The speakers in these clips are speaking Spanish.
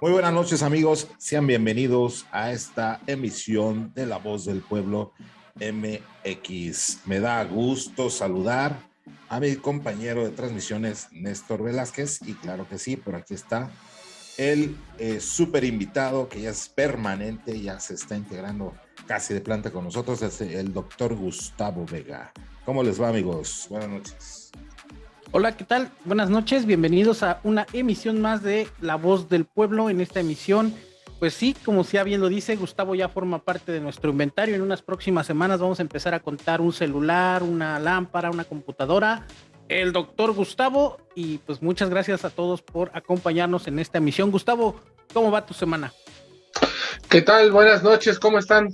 Muy buenas noches amigos, sean bienvenidos a esta emisión de La Voz del Pueblo MX. Me da gusto saludar a mi compañero de transmisiones, Néstor Velázquez, y claro que sí, por aquí está el eh, súper invitado que ya es permanente, ya se está integrando casi de planta con nosotros, es el doctor Gustavo Vega. ¿Cómo les va amigos? Buenas noches. Hola, ¿qué tal? Buenas noches, bienvenidos a una emisión más de La Voz del Pueblo. En esta emisión, pues sí, como ya bien lo dice, Gustavo ya forma parte de nuestro inventario. En unas próximas semanas vamos a empezar a contar un celular, una lámpara, una computadora. El doctor Gustavo, y pues muchas gracias a todos por acompañarnos en esta emisión. Gustavo, ¿cómo va tu semana? ¿Qué tal? Buenas noches, ¿cómo están?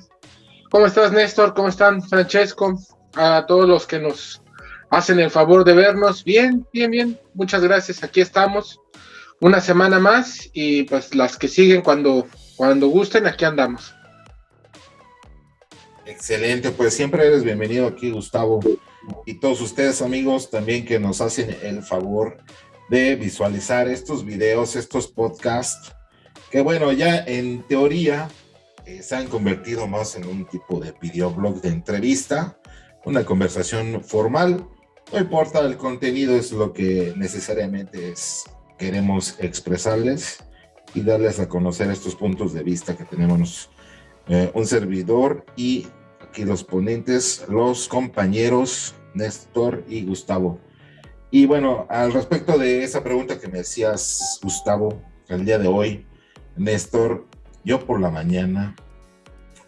¿Cómo estás, Néstor? ¿Cómo están, Francesco? A todos los que nos hacen el favor de vernos. Bien, bien, bien. Muchas gracias. Aquí estamos. Una semana más y pues las que siguen cuando, cuando gusten, aquí andamos. Excelente, pues siempre eres bienvenido aquí, Gustavo. Y todos ustedes, amigos, también que nos hacen el favor de visualizar estos videos, estos podcasts, que bueno, ya en teoría eh, se han convertido más en un tipo de videoblog de entrevista, una conversación formal no importa el contenido, es lo que necesariamente es, queremos expresarles y darles a conocer estos puntos de vista que tenemos eh, un servidor y aquí los ponentes, los compañeros Néstor y Gustavo. Y bueno, al respecto de esa pregunta que me decías, Gustavo, el día de hoy, Néstor, yo por la mañana,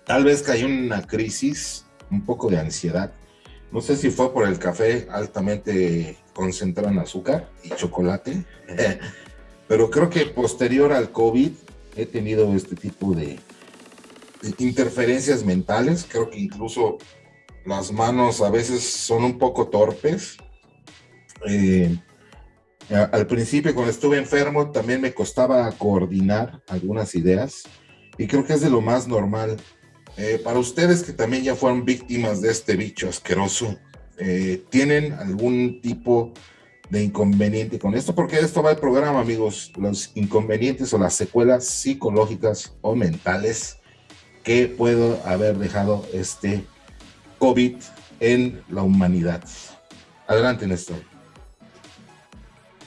tal vez caí en una crisis, un poco de ansiedad, no sé si fue por el café altamente concentrado en azúcar y chocolate, pero creo que posterior al COVID he tenido este tipo de, interferencias mentales. Creo que incluso las manos a veces son un poco torpes. Eh, al principio, cuando estuve enfermo, también me costaba coordinar algunas ideas y creo que es de lo más normal eh, para ustedes que también ya fueron víctimas de este bicho asqueroso, eh, ¿tienen algún tipo de inconveniente con esto? Porque esto va el programa, amigos, los inconvenientes o las secuelas psicológicas o mentales que puedo haber dejado este COVID en la humanidad. Adelante, Néstor.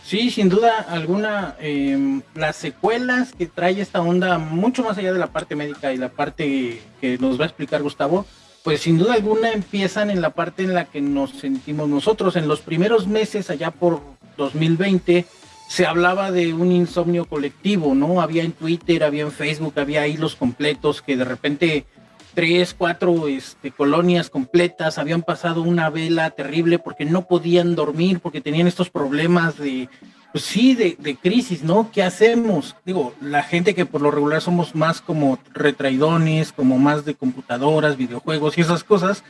Sí, sin duda alguna, em, las secuelas que trae esta onda, mucho más allá de la parte médica y la parte que nos va a explicar Gustavo, pues sin duda alguna empiezan en la parte en la que nos sentimos nosotros. En los primeros meses, allá por 2020, se hablaba de un insomnio colectivo, ¿no? Había en Twitter, había en Facebook, había hilos completos que de repente tres, cuatro este, colonias completas habían pasado una vela terrible porque no podían dormir, porque tenían estos problemas de, pues sí, de, de, crisis, ¿no? ¿Qué hacemos? Digo, la gente que por lo regular somos más como retraidones, como más de computadoras, videojuegos y esas cosas,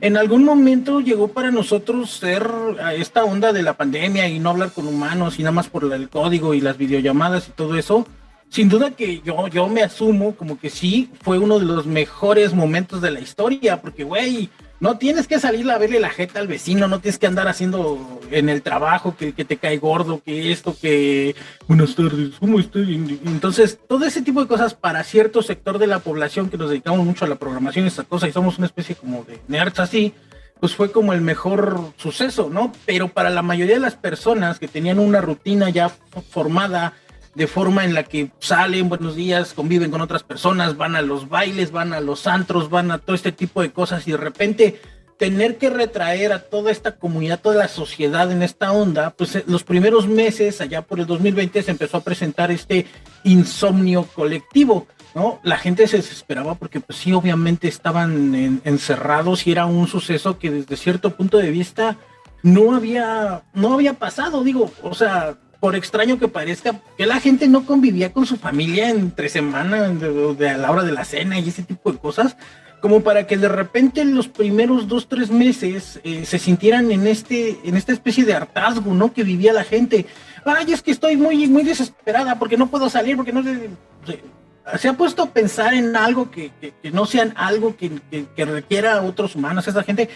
en algún momento llegó para nosotros ser esta onda de la pandemia y no hablar con humanos y nada más por el código y las videollamadas y todo eso sin duda que yo, yo me asumo como que sí fue uno de los mejores momentos de la historia, porque, güey, no tienes que salir a verle la jeta al vecino, no tienes que andar haciendo en el trabajo que, te cae gordo, que esto, que buenas tardes, ¿cómo estoy? Entonces, todo ese tipo de cosas para cierto sector de la población que nos dedicamos mucho a la programación, esta cosa, y somos una especie como de nerds así, pues fue como el mejor suceso, ¿no? Pero para la mayoría de las personas que tenían una rutina ya formada, de forma en la que salen, buenos días, conviven con otras personas, van a los bailes, van a los antros, van a todo este tipo de cosas y de repente tener que retraer a toda esta comunidad, toda la sociedad en esta onda, pues eh, los primeros meses, allá por el 2020, se empezó a presentar este insomnio colectivo, ¿no? La gente se desesperaba porque pues sí, obviamente estaban encerrados y era un suceso que desde cierto punto de vista no había, no había pasado, digo, o sea, por extraño que parezca, que la gente no convivía con su familia entre semana, de, a la hora de la cena y ese tipo de cosas, como para que de repente en los primeros dos, tres meses eh, se sintieran en, este, en esta especie de hartazgo, ¿no? Que vivía la gente. Ay, es que estoy muy, muy desesperada porque no puedo salir, porque no se ha puesto a pensar en algo que, que, no sean algo que, que, requiera a otros humanos. Esa gente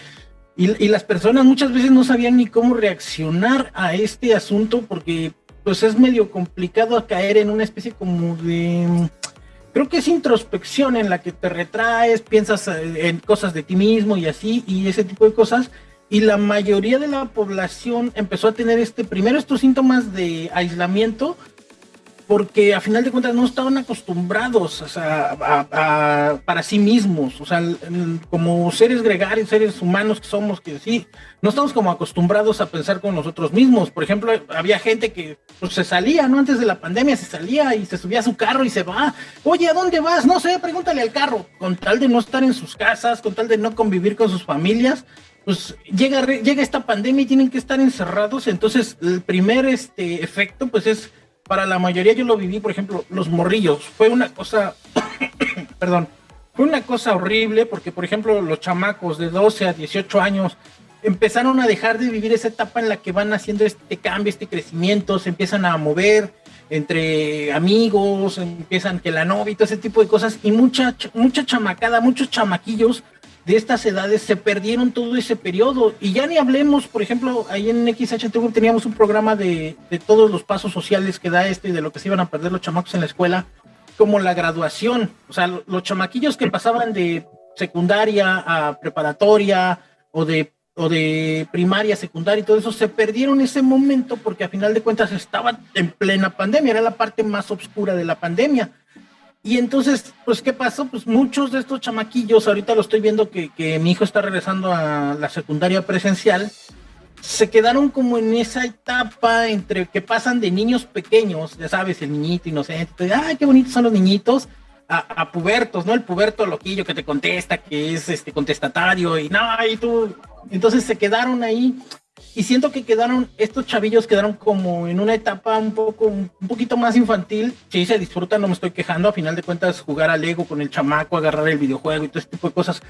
y, las personas muchas veces no sabían ni cómo reaccionar a este asunto porque pues es medio complicado caer en una especie como de creo que es introspección en la que te retraes, piensas eh, en cosas de ti mismo y así, y ese tipo de cosas. Y la mayoría de la población empezó a tener este, primero estos síntomas de aislamiento, porque a final de cuentas no estaban acostumbrados a, para sí mismos, o sea, como seres gregarios, seres humanos que somos, que sí, no estamos como acostumbrados a pensar con nosotros mismos. Por ejemplo, había gente que pues, se salía, ¿no? Antes de la pandemia se salía y se subía a su carro y se va. Oye, ¿a dónde vas? No sé, pregúntale al carro. Con tal de no estar en sus casas, con tal de no convivir con sus familias, pues llega, llega esta pandemia y tienen que estar encerrados. Entonces, el primer este, efecto, pues es para la mayoría yo lo viví, por ejemplo, los morrillos. Fue una cosa, perdón, fue una cosa horrible porque, por ejemplo, los chamacos de 12 a 18 años empezaron a dejar de vivir esa etapa en la que van haciendo este cambio, este crecimiento, se empiezan a mover entre amigos, empiezan que la novia y todo ese tipo de cosas, y mucha, mucha chamacada, muchos chamaquillos de estas edades se perdieron todo ese periodo. Y ya ni hablemos, por ejemplo, ahí en XHTV teníamos un programa de, todos los pasos sociales que da este y de lo que se iban a perder los chamacos en la escuela, como la graduación. O sea, los chamaquillos que pasaban de secundaria a preparatoria o de o de primaria, secundaria y todo eso, se perdieron ese momento porque a final de cuentas estaban en plena pandemia, era la parte más oscura de la pandemia. Y entonces, pues, ¿qué pasó? Pues muchos de estos chamaquillos, ahorita lo estoy viendo que, que, mi hijo está regresando a la secundaria presencial, se quedaron como en esa etapa entre que pasan de niños pequeños, ya sabes, el niñito inocente, ay, qué bonitos son los niñitos, a, a, pubertos, ¿no? El puberto loquillo que te contesta, que es este contestatario, y no, y tú. Entonces se quedaron ahí y siento que quedaron, estos chavillos quedaron como en una etapa un poco, un poquito más infantil. Sí, se disfruta, no me estoy quejando. A final de cuentas, jugar al Lego con el chamaco, agarrar el videojuego y todo este tipo de cosas.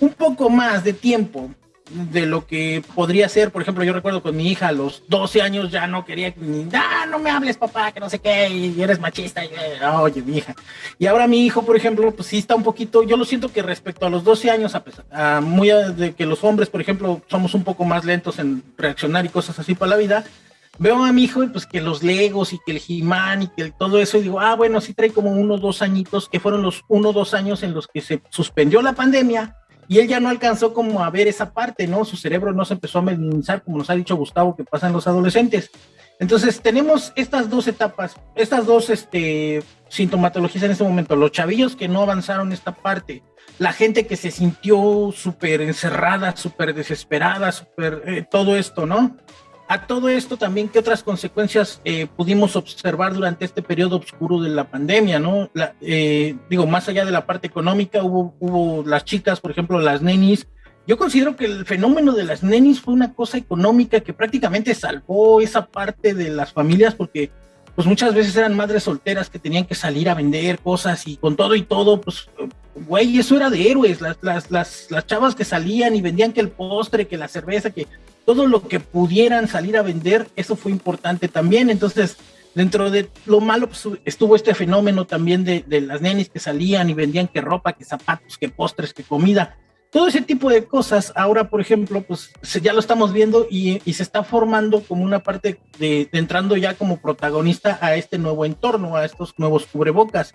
Un poco más de tiempo de lo que podría ser, por ejemplo, yo recuerdo con mi hija a los 12 años ya no quería ni, ah, no me hables papá, que no sé qué, y eres machista, y, ah, oye, mi hija. Y ahora mi hijo, por ejemplo, pues sí está un poquito, yo lo siento que respecto a los 12 años, a pesar, de que los hombres, por ejemplo, somos un poco más lentos en reaccionar y cosas así para la vida, veo a mi hijo pues que los Legos y que el He-Man y que todo eso, y digo, ah, bueno, sí trae como unos dos añitos, que fueron los uno dos años en los que se suspendió la pandemia, y él ya no alcanzó como a ver esa parte, ¿no? Su cerebro no se empezó a minimizar, como nos ha dicho Gustavo, que pasan los adolescentes. Entonces, tenemos estas dos etapas, estas dos este, sintomatologías en este momento. Los chavillos que no avanzaron esta parte, la gente que se sintió súper encerrada, súper desesperada, súper eh, todo esto, ¿no? A todo esto también, ¿qué otras consecuencias eh, pudimos observar durante este periodo oscuro de la pandemia, no? Eh, digo, más allá de la parte económica, hubo, hubo las chicas, por ejemplo, las nenis. Yo considero que el fenómeno de las nenis fue una cosa económica que prácticamente salvó esa parte de las familias porque pues muchas veces eran madres solteras que tenían que salir a vender cosas y con todo y todo, pues, güey, eso era de héroes, las, las, las, las chavas que salían y vendían que el postre, que la cerveza, que todo lo que pudieran salir a vender, eso fue importante también. Entonces, dentro de lo malo, pues, estuvo este fenómeno también de, las nenis que salían y vendían que ropa, que zapatos, que postres, que comida. Todo ese tipo de cosas, ahora, por ejemplo, pues ya lo estamos viendo y, se está formando como una parte de, de, entrando ya como protagonista a este nuevo entorno, a estos nuevos cubrebocas.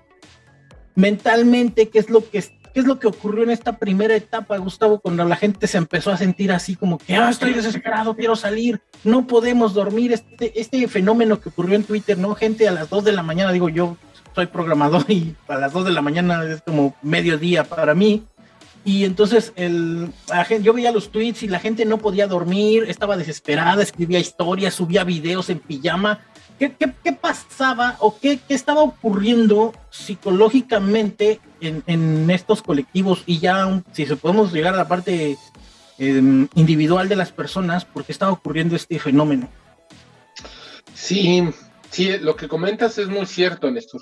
Mentalmente, ¿qué es lo que ¿Qué es lo que ocurrió en esta primera etapa, Gustavo, cuando la gente se empezó a sentir así como que, ah, estoy desesperado, quiero salir, no podemos dormir? Este, este fenómeno que ocurrió en Twitter, ¿no? Gente a las 2 de la mañana, digo, yo soy programador y a las 2 de la mañana es como mediodía para mí. Y entonces el, yo veía los tweets y la gente no podía dormir, estaba desesperada, escribía historias, subía videos en pijama ¿Qué, pasaba o qué, estaba ocurriendo psicológicamente en, estos colectivos? Y ya, si se podemos llegar a la parte em, individual de las personas, ¿por qué estaba ocurriendo este fenómeno? Sí, sí, lo que comentas es muy cierto, Néstor.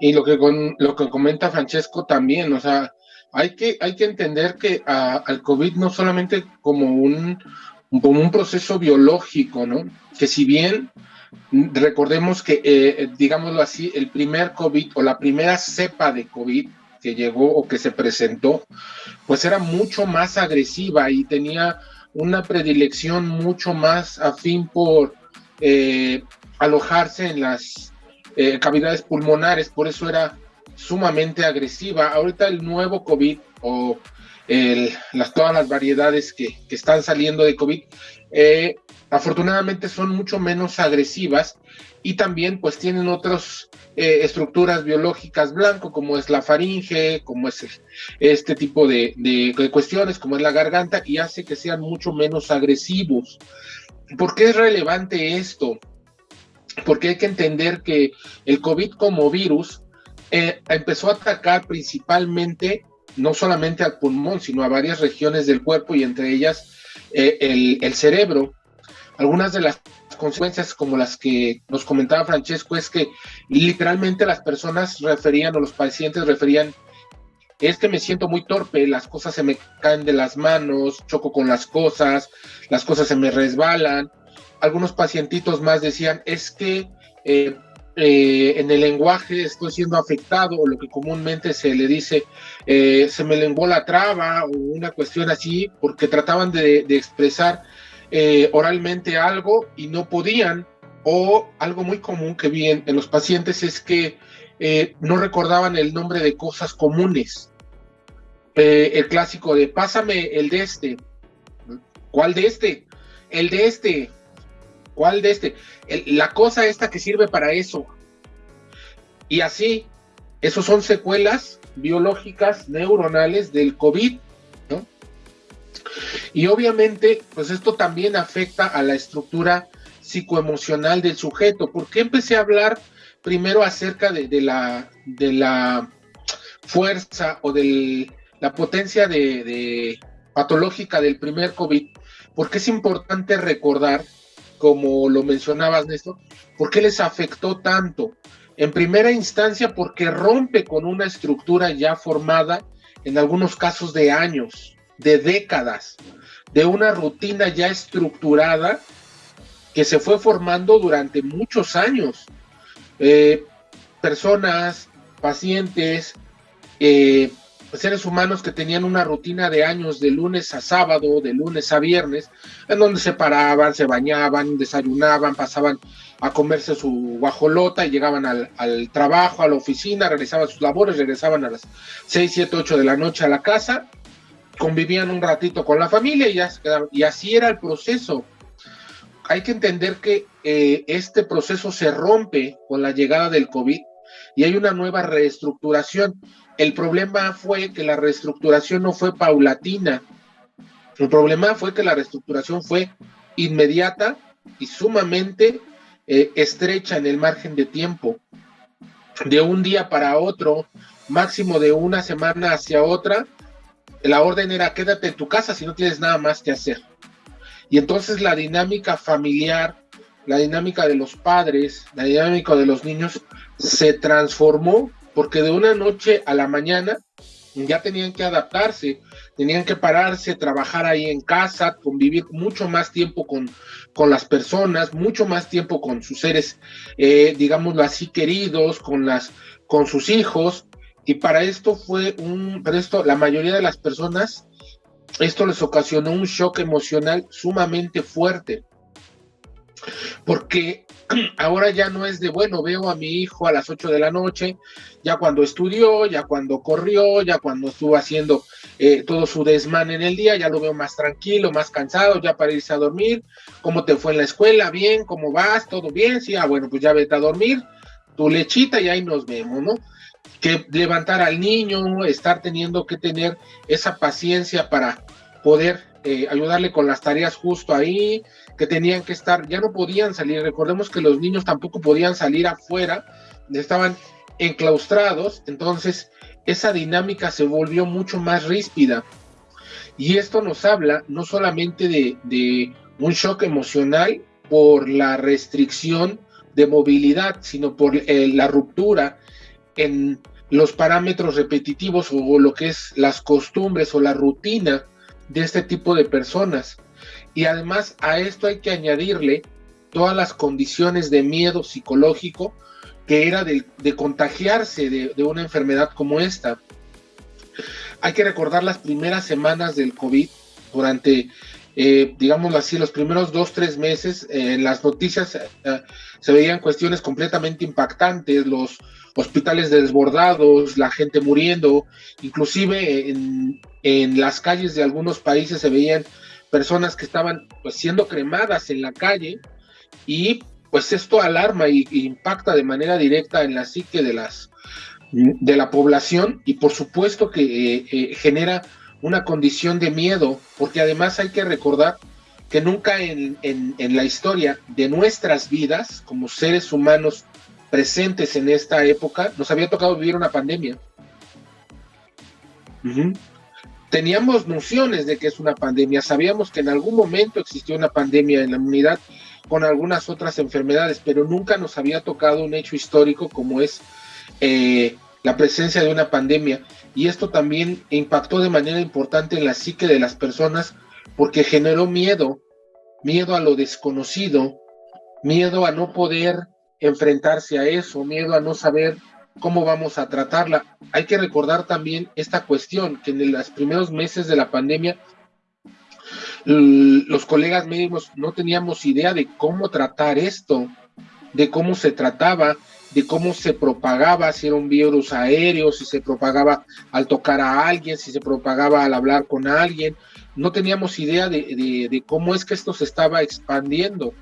Y lo que, con, lo que comenta Francesco también, o sea, hay que, hay que entender que al COVID no solamente como un, como un proceso biológico, ¿no? Que si bien Recordemos que, eh, digámoslo así, el primer COVID o la primera cepa de COVID que llegó o que se presentó, pues era mucho más agresiva y tenía una predilección mucho más afín por eh, alojarse en las eh, cavidades pulmonares, por eso era sumamente agresiva. Ahorita el nuevo COVID o las, todas las variedades que, están saliendo de COVID, eh, afortunadamente son mucho menos agresivas y también pues tienen otras eh, estructuras biológicas blanco, como es la faringe, como es este tipo de, de, cuestiones, como es la garganta, y hace que sean mucho menos agresivos. ¿Por qué es relevante esto? Porque hay que entender que el COVID como virus eh, empezó a atacar principalmente no solamente al pulmón, sino a varias regiones del cuerpo y entre ellas eh, el, el, cerebro. Algunas de las consecuencias como las que nos comentaba Francesco es que literalmente las personas referían o los pacientes referían es que me siento muy torpe, las cosas se me caen de las manos, choco con las cosas, las cosas se me resbalan. Algunos pacientitos más decían, es que eh, eh, en el lenguaje estoy siendo afectado, o lo que comúnmente se le dice, eh, se me lenguó la traba, o una cuestión así, porque trataban de, expresar eh, oralmente algo y no podían, o algo muy común que vi en, los pacientes es que no recordaban el nombre de cosas comunes. el clásico de pásame el de este. ¿Cuál de este? El de este. ¿Cuál de este? la cosa esta que sirve para eso. Y así, esos son secuelas biológicas neuronales del COVID. Y obviamente, pues esto también afecta a la estructura psicoemocional del sujeto. ¿Por qué empecé a hablar primero acerca de, la, de la fuerza o de la potencia de patológica del primer COVID? Porque es importante recordar como lo mencionabas, Néstor, ¿por qué les afectó tanto? En primera instancia, porque rompe con una estructura ya formada, en algunos casos de años, de décadas, de una rutina ya estructurada que se fue formando durante muchos años. Eh, personas, pacientes, eh, seres humanos que tenían una rutina de años de lunes a sábado, de lunes a viernes, en donde se paraban, se bañaban, desayunaban, pasaban a comerse su guajolota y llegaban al, trabajo, a la oficina, realizaban sus labores, regresaban a las 6, 7, 8 de la noche a la casa, convivían un ratito con la familia y, así era el proceso. Hay que entender que eh, este proceso se rompe con la llegada del COVID y hay una nueva reestructuración. El problema fue que la reestructuración no fue paulatina. El problema fue que la reestructuración fue inmediata y sumamente eh, estrecha en el margen de tiempo. De un día para otro, máximo de una semana hacia otra, la orden era quédate en tu casa si no tienes nada más que hacer. Y entonces la dinámica familiar, la dinámica de los padres, la dinámica de los niños se transformó porque de una noche a la mañana ya tenían que adaptarse, tenían que pararse, trabajar ahí en casa, convivir mucho más tiempo con, con las personas, mucho más tiempo con sus seres, eh, digámoslo así, queridos, con, las, con sus hijos. Y para esto fue un, para esto la mayoría de las personas, esto les ocasionó un shock emocional sumamente fuerte. Porque ahora ya no es de, bueno, veo a mi hijo a las 8 de la noche, ya cuando estudió, ya cuando corrió, ya cuando estuvo haciendo eh, todo su desmán en el día, ya lo veo más tranquilo, más cansado, ya para irse a dormir, ¿cómo te fue en la escuela? Bien, ¿cómo vas? ¿Todo bien? Sí, ah, bueno, pues ya vete a dormir, tu lechita y ahí nos vemos, ¿no? Que levantar al niño, estar teniendo que tener esa paciencia para poder eh, ayudarle con las tareas justo ahí, que tenían que estar, ya no podían salir. Recordemos que los niños tampoco podían salir afuera, estaban enclaustrados, entonces esa dinámica se volvió mucho más ríspida. Y esto nos habla no solamente de, un shock emocional por la restricción de movilidad, sino por eh, la ruptura en los parámetros repetitivos o lo que es las costumbres o la rutina de este tipo de personas. Y además a esto hay que añadirle todas las condiciones de miedo psicológico que era de, contagiarse de, una enfermedad como esta. Hay que recordar las primeras semanas del COVID durante eh, digámoslo así, los primeros dos, tres meses, en las noticias se veían cuestiones completamente impactantes, los hospitales desbordados, la gente muriendo, inclusive en, en las calles de algunos países se veían personas que estaban pues, siendo cremadas en la calle y pues esto alarma y, impacta de manera directa en la psique de las de la población y por supuesto que eh, eh, genera una condición de miedo, porque además hay que recordar que nunca en, en, la historia de nuestras vidas como seres humanos presentes en esta época nos había tocado vivir una pandemia. Teníamos nociones de que es una pandemia, sabíamos que en algún momento existió una pandemia en la humanidad, con algunas otras enfermedades, pero nunca nos había tocado un hecho histórico como es eh, la presencia de una pandemia. Y esto también impactó de manera importante en la psique de las personas porque generó miedo, miedo a lo desconocido, miedo a no poder enfrentarse a eso, miedo a no saber cómo vamos a tratarla. Hay que recordar también esta cuestión, que en los primeros meses de la pandemia los colegas médicos no teníamos idea de cómo tratar esto, de cómo se trataba, de cómo se propagaba, si era un virus aéreo, si se propagaba al tocar a alguien, si se propagaba al hablar con alguien. No teníamos idea de, de cómo es que esto se estaba expandiendo,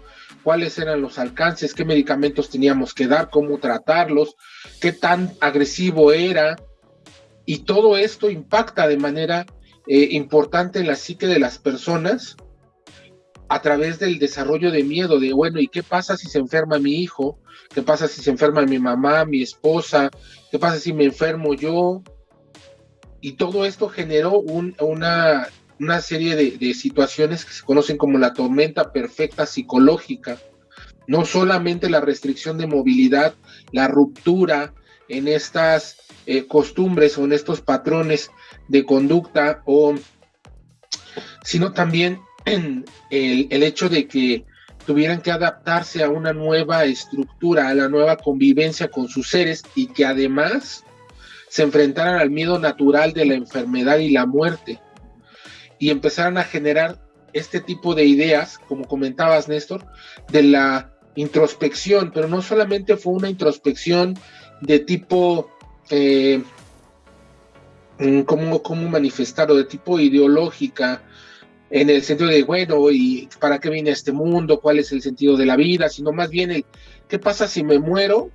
cuáles eran los alcances, qué medicamentos teníamos que dar, cómo tratarlos, qué tan agresivo era. Y todo esto impacta de manera eh, importante en la psique de las personas a través del desarrollo de miedo, de bueno, ¿y qué pasa si se enferma mi hijo? ¿Qué pasa si se enferma mi mamá, mi esposa? ¿Qué pasa si me enfermo yo? Y todo esto generó una, una, serie de, situaciones que se conocen como la tormenta perfecta psicológica. No solamente la restricción de movilidad, la ruptura en estas eh, costumbres o en estos patrones de conducta o sino también el, el hecho de que tuvieran que adaptarse a una nueva estructura, a la nueva convivencia con sus seres y que además se enfrentaran al miedo natural de la enfermedad y la muerte. Y empezaran a generar este tipo de ideas, como comentabas Néstor, de la introspección, pero no solamente fue una introspección de tipo eh, mm, ¿cómo, cómo manifestarlo, de tipo ideológica, en el sentido de, bueno, ¿y para qué viene este mundo? ¿Cuál es el sentido de la vida? Sino más bien ¿qué pasa si me muero?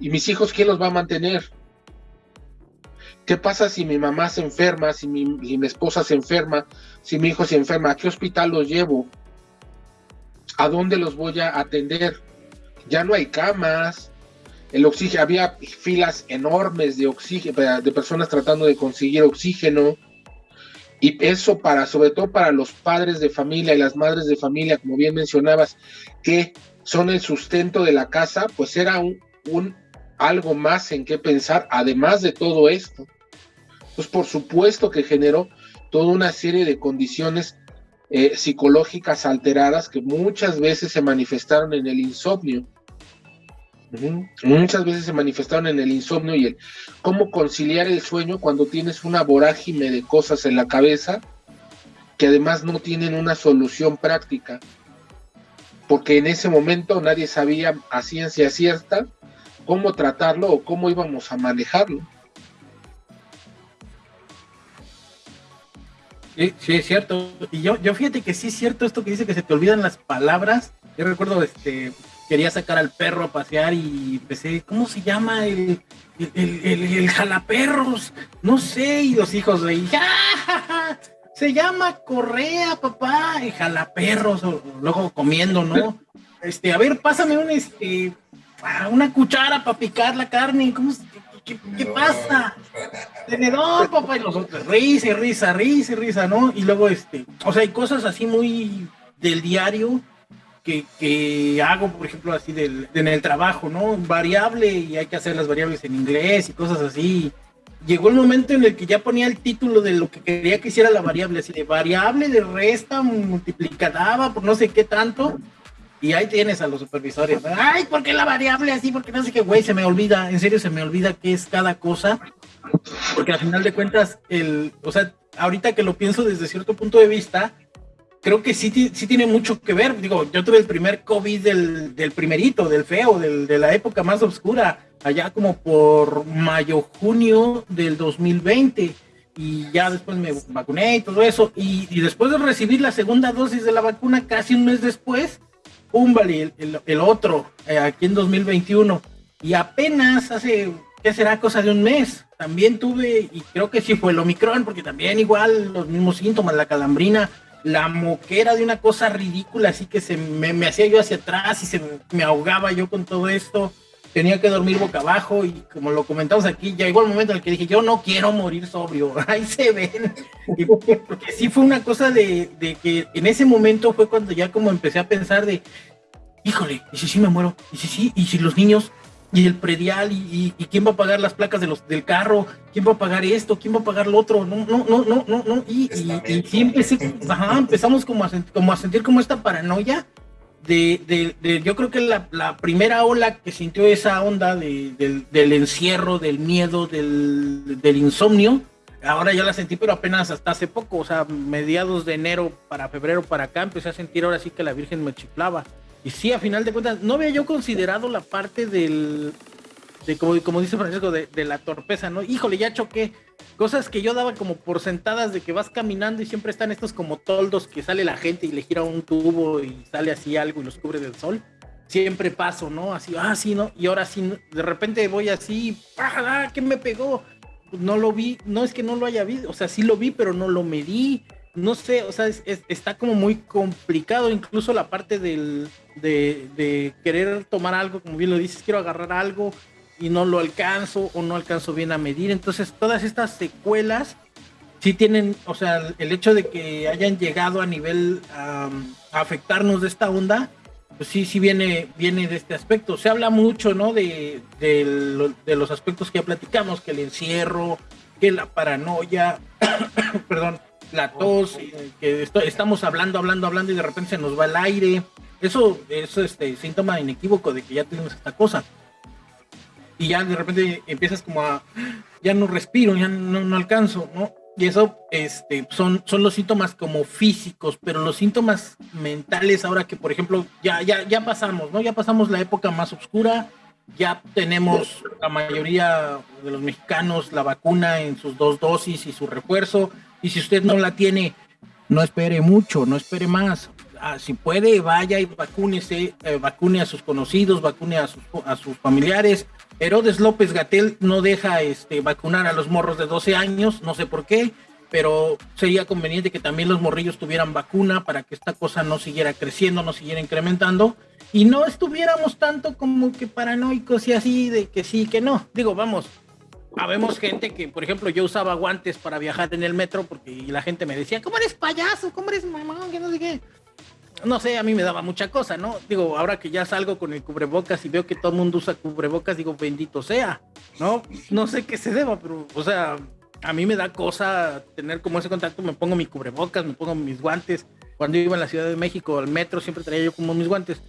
¿Y mis hijos quién los va a mantener? ¿Qué pasa si mi mamá se enferma, si mi, si mi esposa se enferma, si mi hijo se enferma? ¿A qué hospital los llevo? ¿A dónde los voy a atender? Ya no hay camas, el oxígeno, había filas enormes de oxígeno, de personas tratando de conseguir oxígeno, y eso para, sobre todo para los padres de familia y las madres de familia, como bien mencionabas, que son el sustento de la casa, pues era un, algo más en qué pensar, además de todo esto. Pues por supuesto que generó toda una serie de condiciones eh, psicológicas alteradas que muchas veces se manifestaron en el insomnio Muchas veces se manifestaron en el insomnio y el cómo conciliar el sueño cuando tienes una vorágine de cosas en la cabeza que además no tienen una solución práctica. Porque en ese momento nadie sabía a ciencia cierta cómo tratarlo o cómo íbamos a manejarlo. Sí, sí, es cierto. Y yo, yo fíjate que sí es cierto esto que dice que se te olvidan las palabras. Yo recuerdo este quería sacar al perro a pasear y empecé, ¿cómo se llama? El, el, jalaperros, no sé, y los hijos de ¡Ja, se llama Correa, papá, y jalaperros, luego comiendo, ¿no? Este, a ver, pásame un, este, una cuchara para picar la carne, ¿cómo, qué, qué, pasa? Tenedor, papá, y los otros, risa, risa, risa, risa, ¿no? Y luego, este, o sea, hay cosas así muy del diario que, hago, por ejemplo, así del, en el trabajo, ¿no? Variable y hay que hacer las variables en inglés y cosas así. Llegó el momento en el que ya ponía el título de lo que quería que hiciera la variable, así de variable de resta multiplicada por no sé qué tanto. Y ahí tienes a los supervisores. Ay, ¿por qué la variable así? Porque no sé qué, güey, se me olvida, en serio se me olvida qué es cada cosa. Porque al final de cuentas, el, o sea, ahorita que lo pienso desde cierto punto de vista, creo que sí, sí tiene mucho que ver. Digo, yo tuve el primer COVID del, del primerito, del feo, del, de la época más oscura, allá como por mayo, junio del 2020. Y ya después me vacuné y todo eso. Y, y después de recibir la segunda dosis de la vacuna, casi un mes después, pum, el, el, el, otro, eh, aquí en 2021. Y apenas hace, ¿qué será? Cosa de un mes. También tuve, y creo que sí fue el Omicron, porque también igual los mismos síntomas, la calambrina, la moquera de una cosa ridícula, así que se me, me hacía yo hacia atrás y se me, ahogaba yo con todo esto. Tenía que dormir boca abajo y como lo comentamos aquí, ya llegó el momento en el que dije, yo no quiero morir sobrio, ahí se ven. Y porque, sí fue una cosa de, de que en ese momento fue cuando ya como empecé a pensar de, híjole, ¿y si sí me muero? ¿Y si sí? ¿Y si los niños? Y el predial y, y, quién va a pagar las placas de los del carro, quién va a pagar esto, quién va a pagar lo otro, no, no, no, no, no, no, y, y, y empecé, ajá, empezamos como a, como a sentir como esta paranoia de, de, de yo creo que la, la, primera ola que sintió esa onda de, del, del, encierro, del miedo, del, del insomnio, ahora ya la sentí, pero apenas hasta hace poco, o sea, mediados de enero para febrero para acá, empecé a sentir ahora sí que la Virgen me chiflaba. Y sí, a final de cuentas, no había yo considerado la parte del, de como, como dice Francisco, de, la torpeza, ¿no? Híjole, ya choqué. Cosas que yo daba como por sentadas de que vas caminando y siempre están estos como toldos que sale la gente y le gira un tubo y sale así algo y los cubre del sol. Siempre paso, ¿no? Así, ah, sí, ¿no? Y ahora sí, de repente voy así, ¡ah, qué me pegó! No lo vi, no es que no lo haya visto, o sea, sí lo vi, pero no lo medí no sé, o sea, es, es, está como muy complicado, incluso la parte del, de, de, querer tomar algo, como bien lo dices, quiero agarrar algo y no lo alcanzo o no alcanzo bien a medir. Entonces, todas estas secuelas sí tienen, o sea, el hecho de que hayan llegado a nivel a afectarnos de esta onda, pues sí, sí viene, viene de este aspecto. Se habla mucho, ¿no? De, de los aspectos que ya platicamos, que el encierro, que la paranoia, perdón la tos, que esto, estamos hablando, hablando, hablando y de repente se nos va el aire. Eso es este síntoma inequívoco de que ya tenemos esta cosa. Y ya de repente empiezas como a, ya no respiro, ya no, no alcanzo, ¿no? Y eso este, son, son los síntomas como físicos, pero los síntomas mentales, ahora que por ejemplo ya, ya, ya pasamos, ¿no? Ya pasamos la época más oscura, ya tenemos la mayoría de los mexicanos la vacuna en sus dos dosis y su refuerzo, y si usted no la tiene, no espere mucho, no espere más. Ah, si puede, vaya y vacúnese, eh, vacune a sus conocidos, vacune a sus, a sus familiares. Herodes López Gatel no deja este, vacunar a los morros de 12 años, no sé por qué, pero sería conveniente que también los morrillos tuvieran vacuna para que esta cosa no siguiera creciendo, no siguiera incrementando y no estuviéramos tanto como que paranoicos y así de que sí, que no. Digo, vamos, habemos gente que, por ejemplo, yo usaba guantes para viajar en el metro porque la gente me decía, ¿cómo eres payaso? ¿Cómo eres mamón? Que no sé qué. No sé, a mí me daba mucha cosa, ¿no? Digo, ahora que ya salgo con el cubrebocas y veo que todo el mundo usa cubrebocas, digo, bendito sea, ¿no? No sé qué se deba, pero, o sea, a mí me da cosa tener como ese contacto, me pongo mi cubrebocas, me pongo mis guantes. Cuando iba a la Ciudad de México al metro siempre traía yo como mis guantes.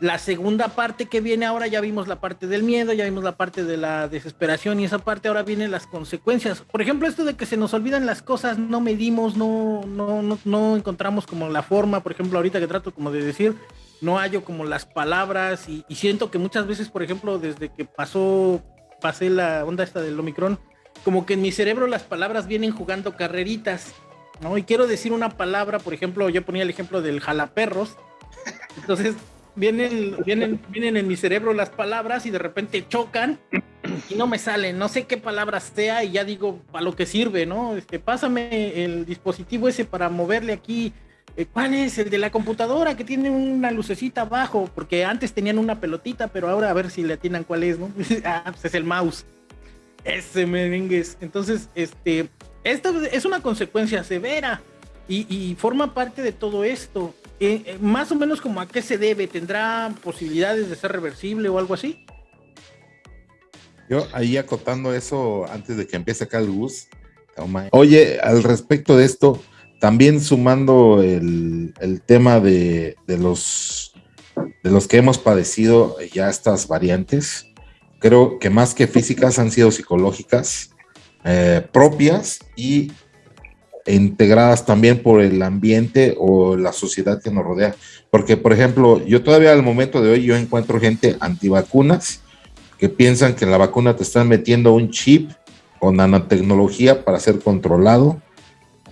La segunda parte que viene ahora, ya vimos la parte del miedo, ya vimos la parte de la desesperación y esa parte ahora vienen las consecuencias. Por ejemplo, esto de que se nos olvidan las cosas, no medimos, no, no, no, no encontramos como la forma, por ejemplo, ahorita que trato como de decir, no hallo como las palabras y, siento que muchas veces, por ejemplo, desde que pasó, pasé la onda esta del Omicron, como que en mi cerebro las palabras vienen jugando carreritas, ¿no? Y quiero decir una palabra, por ejemplo, yo ponía el ejemplo del jalaperros, entonces vienen, vienen, vienen en mi cerebro las palabras y de repente chocan y no me salen, no sé qué palabras sea y ya digo para lo que sirve, ¿no? Este, pásame el dispositivo ese para moverle aquí. Eh, ¿Cuál es? El de la computadora que tiene una lucecita abajo, porque antes tenían una pelotita, pero ahora a ver si le atinan cuál es, ¿no? ah, pues es el mouse. Ese merengues. Entonces, este, esta es una consecuencia severa y forma parte de todo esto. Eh, eh, más o menos como a qué se debe, ¿tendrá posibilidades de ser reversible o algo así? Yo ahí acotando eso antes de que empiece acá el bus. Oye, al respecto de esto, también sumando el, el tema de, de, los, de los que hemos padecido ya estas variantes, creo que más que físicas han sido psicológicas, eh, propias y integradas también por el ambiente o la sociedad que nos rodea. Porque, por ejemplo, yo todavía al momento de hoy yo encuentro gente antivacunas que piensan que en la vacuna te están metiendo un chip con nanotecnología para ser controlado.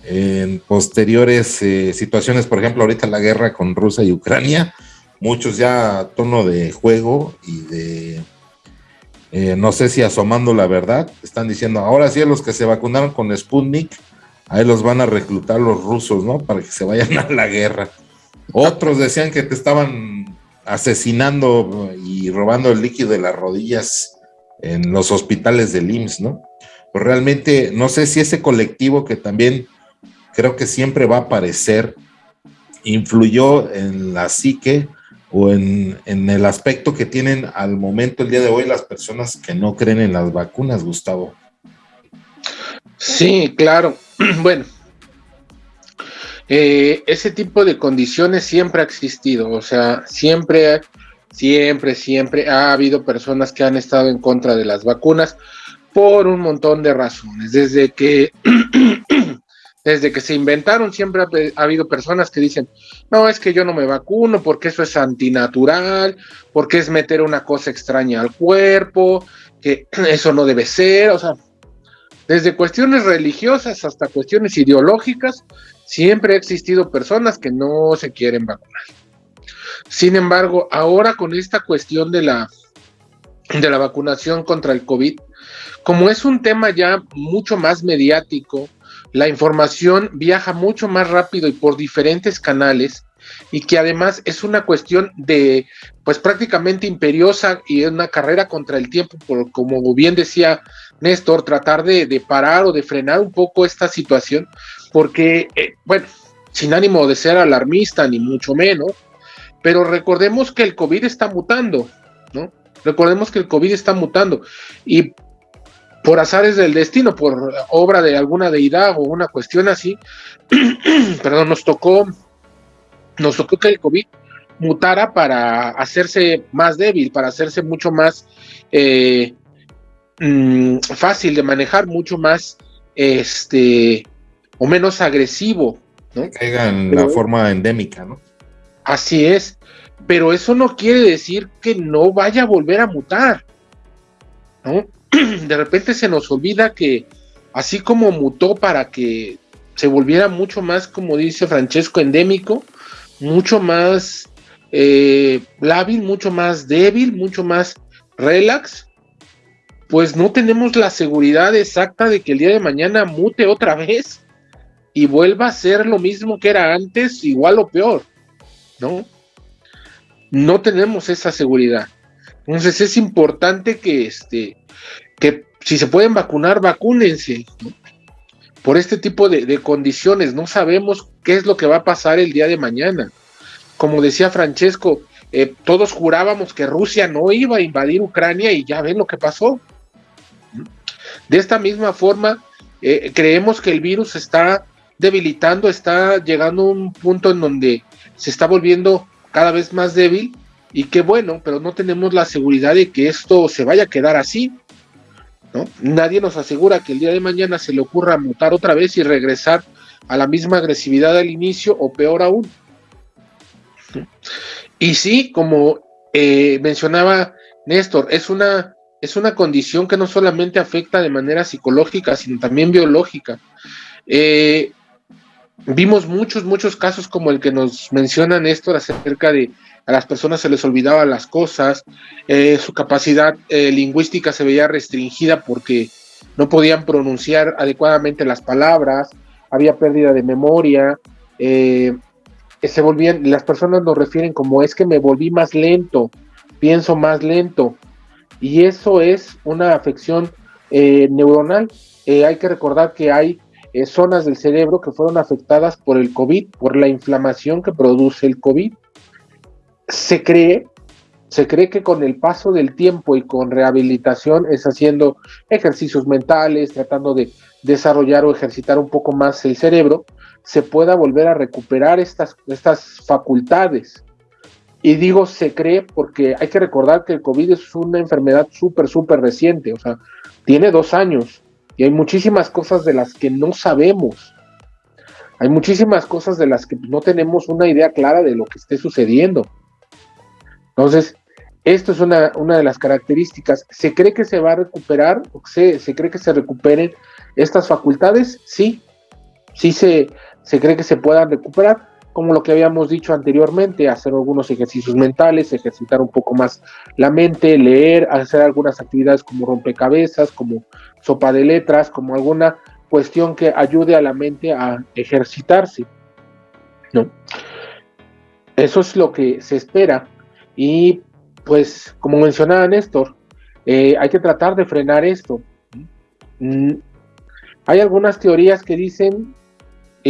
En posteriores eh, situaciones, por ejemplo, ahorita la guerra con Rusia y Ucrania, muchos ya a tono de juego y de, eh, no sé si asomando la verdad, están diciendo, ahora sí a los que se vacunaron con Sputnik, ahí los van a reclutar los rusos, ¿no? Para que se vayan a la guerra. Otros decían que te estaban asesinando y robando el líquido de las rodillas en los hospitales del IMSS, ¿no? Pues realmente no sé si ese colectivo que también creo que siempre va a aparecer influyó en la psique o en, en, el aspecto que tienen al momento, el día de hoy, las personas que no creen en las vacunas, Gustavo. Sí, claro. Bueno, eh, ese tipo de condiciones siempre ha existido, o sea, siempre, siempre, siempre ha habido personas que han estado en contra de las vacunas por un montón de razones. Desde que, desde que se inventaron, siempre ha, habido personas que dicen, no, es que yo no me vacuno porque eso es antinatural, porque es meter una cosa extraña al cuerpo, que eso no debe ser, o sea, desde cuestiones religiosas hasta cuestiones ideológicas, siempre ha existido personas que no se quieren vacunar. Sin embargo, ahora con esta cuestión de la, de la vacunación contra el COVID, como es un tema ya mucho más mediático, la información viaja mucho más rápido y por diferentes canales, y que además es una cuestión de, pues prácticamente imperiosa y es una carrera contra el tiempo, por, como bien decía Néstor, tratar de, parar o de frenar un poco esta situación, porque, eh, bueno, sin ánimo de ser alarmista, ni mucho menos, pero recordemos que el COVID está mutando, ¿no? Recordemos que el COVID está mutando y por azares del destino, por obra de alguna deidad o una cuestión así, perdón, nos tocó, nos tocó que el COVID mutara para hacerse más débil, para hacerse mucho más eh, Mm, fácil de manejar, mucho más este o menos agresivo, ¿no? Caiga en la forma endémica, ¿no? Así es, pero eso no quiere decir que no vaya a volver a mutar, ¿no? De repente se nos olvida que así como mutó para que se volviera mucho más, como dice Francesco, endémico, mucho más eh, lábil, mucho más débil, mucho más relax, pues no tenemos la seguridad exacta de que el día de mañana mute otra vez y vuelva a ser lo mismo que era antes, igual o peor, ¿no? No tenemos esa seguridad. Entonces es importante que, este, que si se pueden vacunar, vacúnense. Por este tipo de, condiciones, no sabemos qué es lo que va a pasar el día de mañana. Como decía Francesco, eh, todos jurábamos que Rusia no iba a invadir Ucrania y ya ven lo que pasó. De esta misma forma, eh, creemos que el virus está debilitando, está llegando a un punto en donde se está volviendo cada vez más débil y qué bueno, pero no tenemos la seguridad de que esto se vaya a quedar así. ¿no? Nadie nos asegura que el día de mañana se le ocurra mutar otra vez y regresar a la misma agresividad del inicio o peor aún. Y sí, como eh, mencionaba Néstor, es una es una condición que no solamente afecta de manera psicológica, sino también biológica. Eh, vimos muchos, muchos casos como el que nos menciona Néstor acerca de a las personas se les olvidaban las cosas, eh, su capacidad eh, lingüística se veía restringida porque no podían pronunciar adecuadamente las palabras, había pérdida de memoria, se volvían, las personas nos refieren como es que me volví más lento, pienso más lento, y eso es una afección eh, neuronal. Eh, hay que recordar que hay eh, zonas del cerebro que fueron afectadas por el COVID, por la inflamación que produce el COVID. Se cree, se cree que con el paso del tiempo y con rehabilitación es haciendo ejercicios mentales, tratando de desarrollar o ejercitar un poco más el cerebro, se pueda volver a recuperar estas, estas facultades. Y digo se cree porque hay que recordar que el COVID es una enfermedad súper, súper reciente, o sea, tiene dos años y hay muchísimas cosas de las que no sabemos, Hay muchísimas cosas de las que no tenemos una idea clara de lo que esté sucediendo. Entonces, esto es una, de las características. ¿Se cree que se va a recuperar? ¿Se, se cree que se recuperen estas facultades? Sí, sí se, se cree que se puedan recuperar, como lo que habíamos dicho anteriormente, hacer algunos ejercicios mentales, ejercitar un poco más la mente, leer, hacer algunas actividades como rompecabezas, como sopa de letras, como alguna cuestión que ayude a la mente a ejercitarse. ¿no? Eso es lo que se espera. Y pues, como mencionaba Néstor, eh, hay que tratar de frenar esto. Mm, hay algunas teorías que dicen,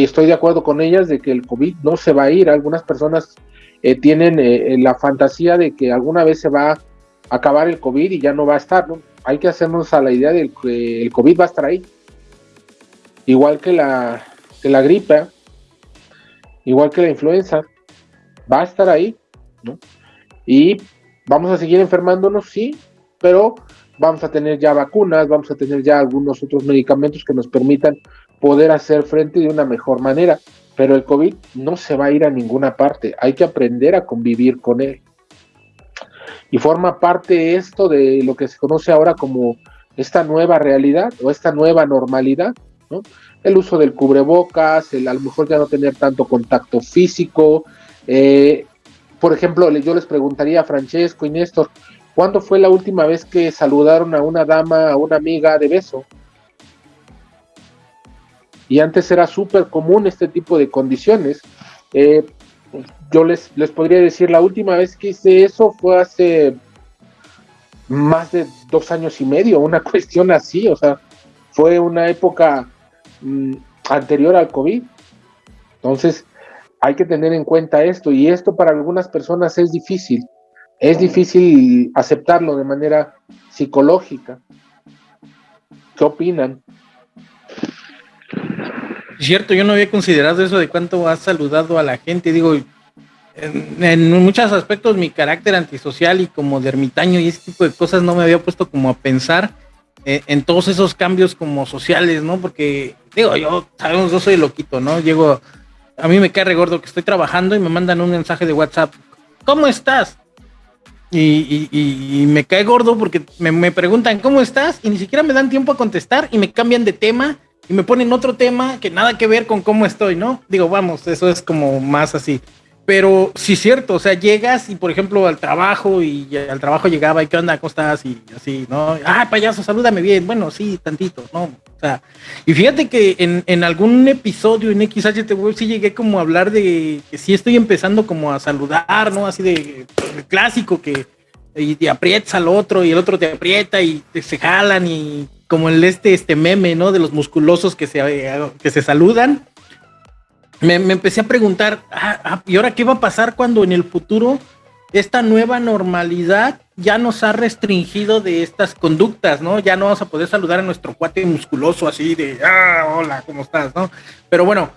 estoy de acuerdo con ellas, de que el COVID no se va a ir. Algunas personas eh, tienen eh, la fantasía de que alguna vez se va a acabar el COVID y ya no va a estar. ¿no? Hay que hacernos a la idea de que el COVID va a estar ahí igual que la, que la gripe, igual que la influenza, va a estar ahí, ¿no? Y vamos a seguir enfermándonos, sí, pero vamos a tener ya vacunas, vamos a tener ya algunos otros medicamentos que nos permitan poder hacer frente de una mejor manera. Pero el COVID no se va a ir a ninguna parte, hay que aprender a convivir con él. Y forma parte esto de lo que se conoce ahora como esta nueva realidad o esta nueva normalidad, el uso del cubrebocas, el a lo mejor ya no tener tanto contacto físico. Eh, por ejemplo, yo les preguntaría a Francesco y Néstor, ¿cuándo fue la última vez que saludaron a una dama, a una amiga de beso? Y antes era súper común este tipo de condiciones. Eh, yo les, les podría decir, la última vez que hice eso fue hace más de dos años y medio, una cuestión así, o sea, fue una época Mm, anterior al COVID. Entonces, hay que tener en cuenta esto y esto para algunas personas es difícil. Es difícil aceptarlo de manera psicológica. ¿Qué opinan? Cierto, yo no había considerado eso de cuánto has saludado a la gente. Digo, en, muchos aspectos mi carácter antisocial y como de ermitaño y ese tipo de cosas no me había puesto como a pensar eh, en todos esos cambios como sociales, ¿no? Porque, digo, yo, sabemos, yo soy loquito, ¿no? Llego, a mí me cae regordo que estoy trabajando y me mandan un mensaje de WhatsApp, ¿cómo estás? Y, me cae gordo porque me, preguntan, ¿cómo estás? Y ni siquiera me dan tiempo a contestar y me cambian de tema y me ponen otro tema que nada que ver con cómo estoy, ¿no? Digo, vamos, eso es como más así. Pero sí cierto, o sea, llegas y por ejemplo al trabajo y al trabajo llegaba y qué onda, ¿cómo estás? Y así, ¿no? Ah, payaso, salúdame bien. Bueno, sí, tantito, ¿no? O sea, y fíjate que en, en algún episodio en XHTV sí llegué como a hablar de que sí estoy empezando como a saludar, ¿no? Así de, clásico que y te aprietas al otro y el otro te aprieta y te, se jalan y como el este, este meme, ¿no? De los musculosos que se, que se saludan me, empecé a preguntar, ah, ah, ¿y ahora qué va a pasar cuando en el futuro esta nueva normalidad ya nos ha restringido de estas conductas, ¿no? Ya no vamos a poder saludar a nuestro cuate musculoso así de, ah, hola, ¿cómo estás? ¿no? Pero bueno,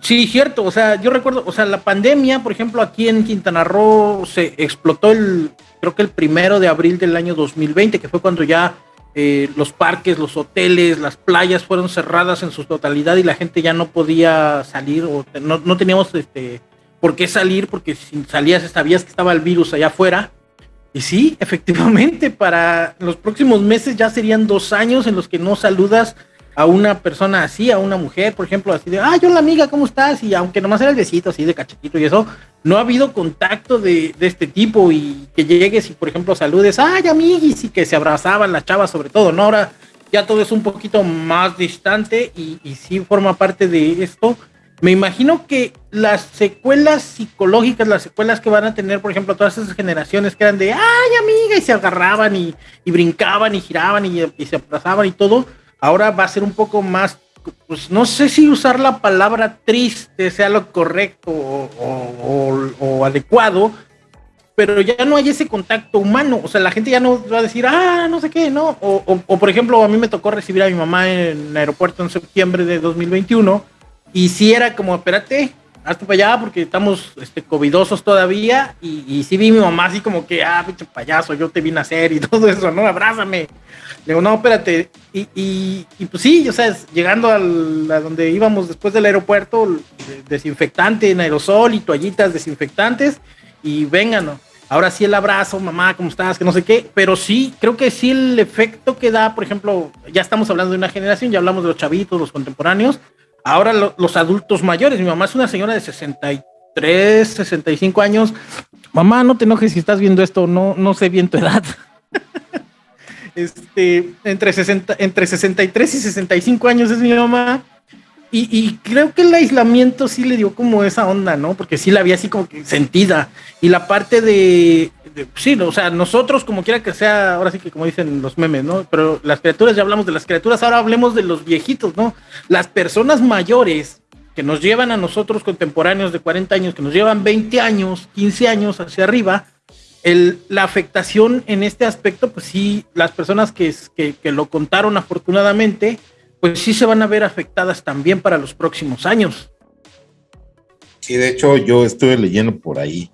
sí, cierto, o sea, yo recuerdo, o sea, la pandemia, por ejemplo, aquí en Quintana Roo se explotó el, creo que el primero de abril del año 2020, que fue cuando ya eh, los parques, los hoteles, las playas fueron cerradas en su totalidad y la gente ya no podía salir o no, no teníamos este, por qué salir porque si salías sabías que estaba el virus allá afuera. Y sí, efectivamente, para los próximos meses ya serían dos años en los que no saludas a una persona así, a una mujer, por ejemplo, así de, ah, yo la amiga, ¿cómo estás? Y aunque nomás era el besito así de cachetito y eso, no ha habido contacto de, este tipo y que llegues y, por ejemplo, saludes, ay, amiguis, y que se abrazaban las chavas sobre todo, ¿no? Ahora ya todo es un poquito más distante y, y sí forma parte de esto. Me imagino que las secuelas psicológicas, las secuelas que van a tener, por ejemplo, todas esas generaciones que eran de, ay, amiga, y se agarraban y, brincaban y giraban y, y se abrazaban y todo, ahora va a ser un poco más, pues no sé si usar la palabra triste sea lo correcto o, adecuado, pero ya no hay ese contacto humano, o sea, la gente ya no va a decir, ah, no sé qué, ¿no? O, por ejemplo, a mí me tocó recibir a mi mamá en el aeropuerto en septiembre de 2021 y si era como, espérate, hazte para allá porque estamos este, covidosos todavía. Y, y sí vi mi mamá así como que, ah, pinche payaso, yo te vine a hacer y todo eso, ¿no? Abrázame. Le digo, no, espérate. Y, y, y pues sí, o sea, llegando al, a donde íbamos después del aeropuerto, desinfectante en aerosol y toallitas desinfectantes. Y vengan, ¿no? ahora sí el abrazo, mamá, ¿cómo estás? Que no sé qué, pero sí, creo que sí el efecto que da, por ejemplo, ya estamos hablando de una generación, ya hablamos de los chavitos, los contemporáneos, ahora los adultos mayores, mi mamá es una señora de 63, 65 años, mamá, no te enojes si estás viendo esto, no, no sé bien tu edad. este, entre, 60, entre 63 y 65 años es mi mamá y, creo que el aislamiento sí le dio como esa onda, ¿no? Porque sí la había así como que sentida. Y la parte de, sí, o sea, nosotros como quiera que sea, ahora sí que como dicen los memes, ¿no? Pero las criaturas, ya hablamos de las criaturas, ahora hablemos de los viejitos, ¿no? Las personas mayores que nos llevan a nosotros contemporáneos de 40 años, que nos llevan 20 años, 15 años hacia arriba, el, la afectación en este aspecto, pues sí, las personas que, que, que lo contaron afortunadamente, pues sí se van a ver afectadas también para los próximos años. Sí, de hecho yo estuve leyendo por ahí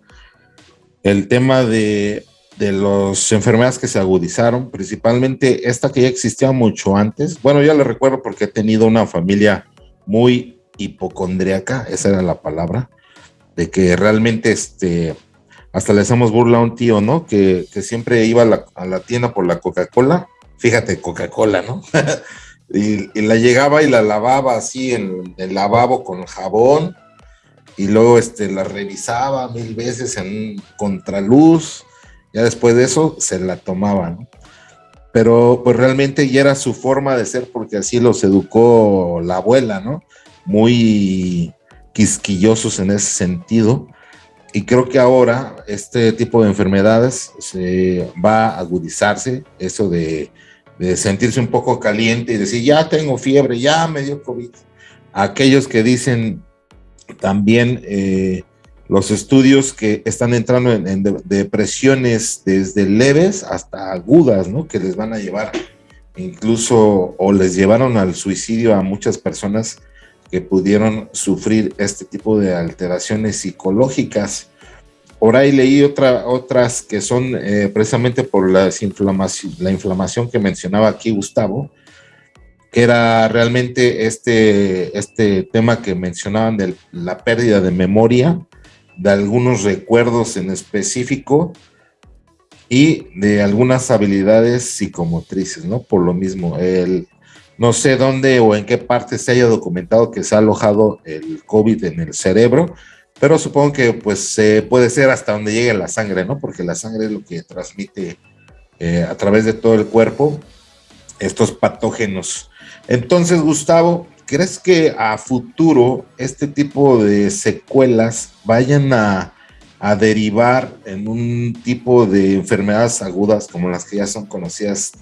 el tema de, de las enfermedades que se agudizaron, principalmente esta que ya existía mucho antes. Bueno, ya le recuerdo porque he tenido una familia muy hipocondriaca, esa era la palabra, de que realmente este, hasta le hacemos burla a un tío, ¿no? Que, que siempre iba a la, a la tienda por la Coca-Cola. Fíjate, Coca-Cola, ¿no? Y, la llegaba y la lavaba así en el lavabo con jabón y luego este, la revisaba mil veces en contraluz. Ya después de eso se la tomaba, Pero pues realmente ya era su forma de ser porque así los educó la abuela, ¿no? Muy quisquillosos en ese sentido. Y creo que ahora este tipo de enfermedades se va a agudizarse, eso de de sentirse un poco caliente y decir, ya tengo fiebre, ya me dio COVID. Aquellos que dicen también eh, los estudios que están entrando en, depresiones desde leves hasta agudas, ¿no? Que les van a llevar incluso o les llevaron al suicidio a muchas personas que pudieron sufrir este tipo de alteraciones psicológicas. Por ahí leí otra, otras que son eh, precisamente por la inflamación que mencionaba aquí Gustavo, que era realmente este, este tema que mencionaban de la pérdida de memoria, de algunos recuerdos en específico y de algunas habilidades psicomotrices, ¿no? Por lo mismo, el, no sé dónde o en qué parte se haya documentado que se ha alojado el COVID en el cerebro, pero supongo que pues puede ser hasta donde llegue la sangre, ¿no? Porque la sangre es lo que transmite eh, a través de todo el cuerpo estos patógenos. Entonces, Gustavo, ¿crees que a futuro este tipo de secuelas vayan a, derivar en un tipo de enfermedades agudas como las que ya son conocidas,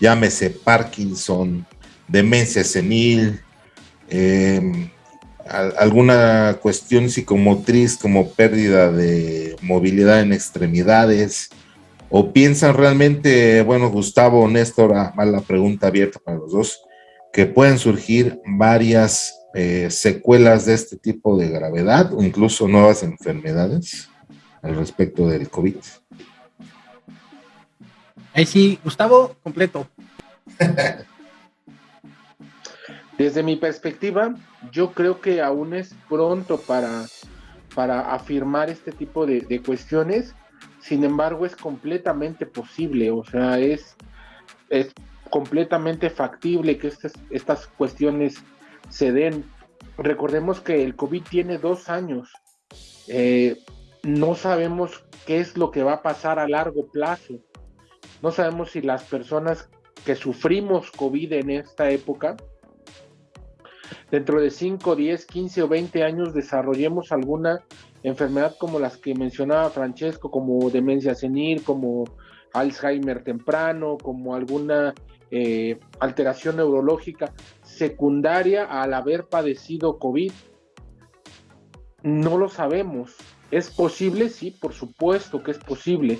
llámese Parkinson, demencia senil, eh, alguna cuestión psicomotriz como pérdida de movilidad en extremidades? ¿O piensan realmente, bueno, Gustavo, Néstor, a, la pregunta abierta para los dos, que pueden surgir varias eh, secuelas de este tipo de gravedad o incluso nuevas enfermedades al respecto del COVID? Ahí sí, Gustavo, completo. Desde mi perspectiva, yo creo que aún es pronto para, para afirmar este tipo de, cuestiones, sin embargo es completamente posible, o sea, es, es completamente factible que estas, estas cuestiones se den. Recordemos que el COVID tiene dos años, eh, no sabemos qué es lo que va a pasar a largo plazo, no sabemos si las personas que sufrimos COVID en esta época, dentro de 5, 10, 15 o 20 años desarrollemos alguna enfermedad como las que mencionaba Francesco, como demencia senil, como Alzheimer temprano, como alguna eh, alteración neurológica secundaria al haber padecido COVID. No lo sabemos. ¿Es posible? Sí, por supuesto que es posible.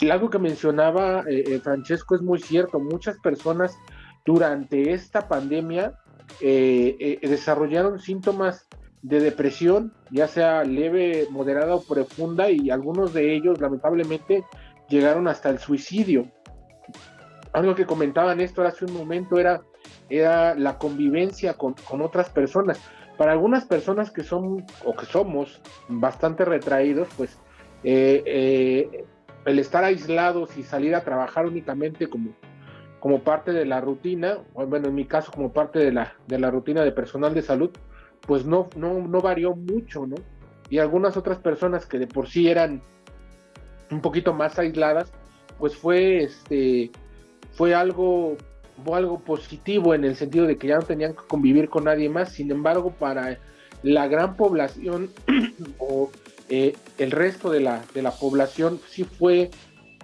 Y algo que mencionaba eh, eh, Francesco es muy cierto. Muchas personas durante esta pandemia eh, eh, desarrollaron síntomas de depresión, ya sea leve, moderada o profunda, y algunos de ellos lamentablemente llegaron hasta el suicidio. Algo que comentaba Néstor hace un momento era, la convivencia con, otras personas. Para algunas personas que son o que somos bastante retraídos, pues eh, el estar aislados y salir a trabajar únicamente como, como parte de la rutina, bueno, en mi caso como parte de la, de la rutina de personal de salud, pues no, no, no varió mucho, ¿no? Y algunas otras personas que de por sí eran un poquito más aisladas, pues fue este fue algo algo positivo en el sentido de que ya no tenían que convivir con nadie más. Sin embargo, para la gran población o eh, el resto de la, de la población sí fue,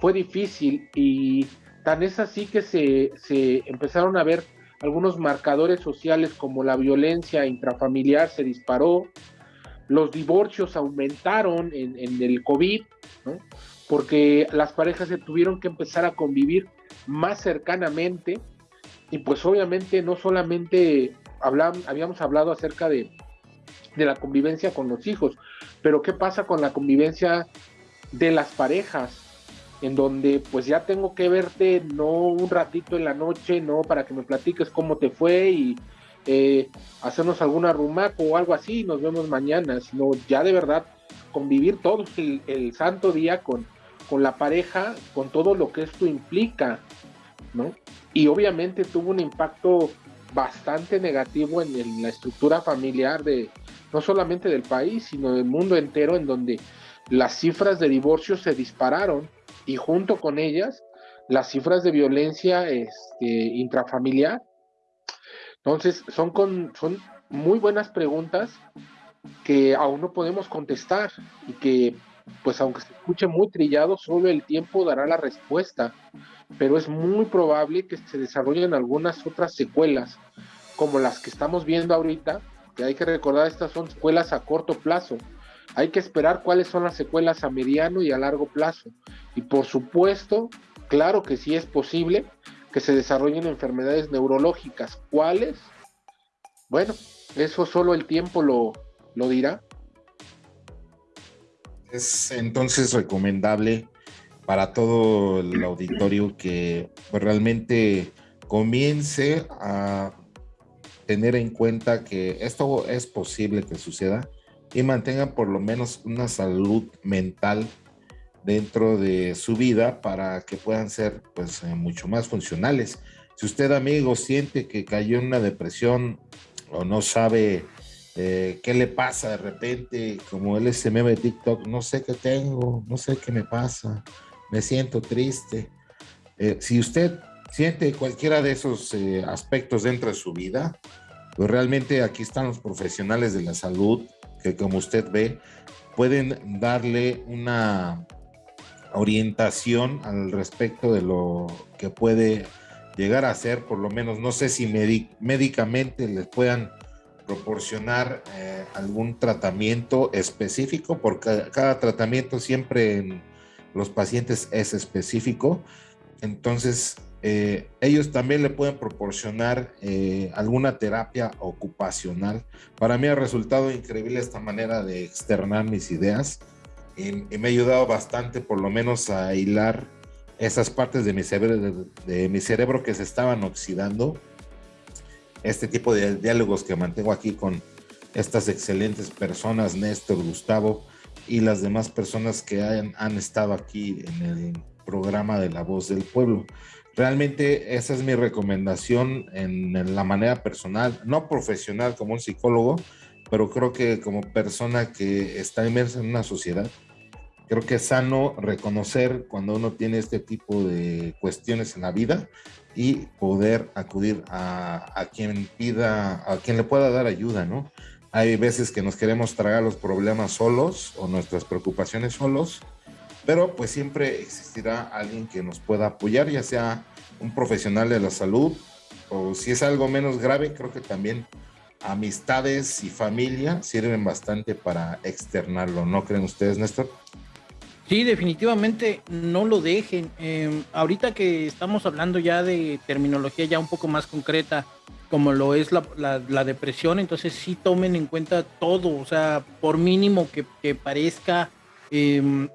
fue difícil y tan es así que se, se empezaron a ver algunos marcadores sociales como la violencia intrafamiliar se disparó, los divorcios aumentaron en, el COVID, porque las parejas se tuvieron que empezar a convivir más cercanamente y pues obviamente no solamente habíamos hablado acerca de, de la convivencia con los hijos, pero ¿qué pasa con la convivencia de las parejas? En donde pues ya tengo que verte no un ratito en la noche, no para que me platiques cómo te fue y eh, hacernos alguna rumaco o algo así, nos vemos mañana, sino ya de verdad convivir todo el santo día con, con la pareja, con todo lo que esto implica, ¿no? Y obviamente tuvo un impacto bastante negativo en, la estructura familiar de no solamente del país, sino del mundo entero, en donde las cifras de divorcio se dispararon y junto con ellas las cifras de violencia este, intrafamiliar. Entonces, son, con, son muy buenas preguntas que aún no podemos contestar y que pues aunque se escuche muy trillado, solo el tiempo dará la respuesta, pero es muy probable que se desarrollen algunas otras secuelas, como las que estamos viendo ahorita, que hay que recordar, estas son secuelas a corto plazo. Hay que esperar cuáles son las secuelas a mediano y a largo plazo. Y por supuesto, claro que sí es posible que se desarrollen enfermedades neurológicas. ¿Cuáles? Bueno, eso solo el tiempo lo, lo dirá. Es entonces recomendable para todo el auditorio que pues, realmente comience a tener en cuenta que esto es posible que suceda y mantengan por lo menos una salud mental dentro de su vida para que puedan ser pues eh, mucho más funcionales. Si usted amigo siente que cayó en una depresión o no sabe eh, qué le pasa de repente, como él se meme de TikTok, no sé qué tengo, no sé qué me pasa, me siento triste. Eh, si usted siente cualquiera de esos aspectos dentro de su vida, pues realmente aquí están los profesionales de la salud que como usted ve, pueden darle una orientación al respecto de lo que puede llegar a ser, por lo menos no sé si médicamente les puedan proporcionar eh, algún tratamiento específico, porque cada tratamiento siempre en los pacientes es específico. Entonces, eh, ellos también le pueden proporcionar eh, alguna terapia ocupacional. Para mí ha resultado increíble esta manera de externar mis ideas y, me ha ayudado bastante, por lo menos, a hilar esas partes de mi cerebro, de mi cerebro que se estaban oxidando este tipo de diálogos que mantengo aquí con estas excelentes personas, Néstor, Gustavo y las demás personas que han, han estado aquí en el programa de La Voz del Pueblo. Realmente esa es mi recomendación en, la manera personal, no profesional como un psicólogo, pero creo que como persona que está inmersa en una sociedad, creo que es sano reconocer cuando uno tiene este tipo de cuestiones en la vida y poder acudir a, quien pida, a quien le pueda dar ayuda, ¿no? Hay veces que nos queremos tragar los problemas solos o nuestras preocupaciones solos, pero pues siempre existirá alguien que nos pueda apoyar, ya sea un profesional de la salud o si es algo menos grave, creo que también amistades y familia sirven bastante para externarlo, ¿no creen ustedes, Néstor? Sí, definitivamente no lo dejen. Em, ahorita que estamos hablando ya de terminología ya un poco más concreta, como lo es la, depresión, entonces sí tomen en cuenta todo, o sea, por mínimo que, parezca, em,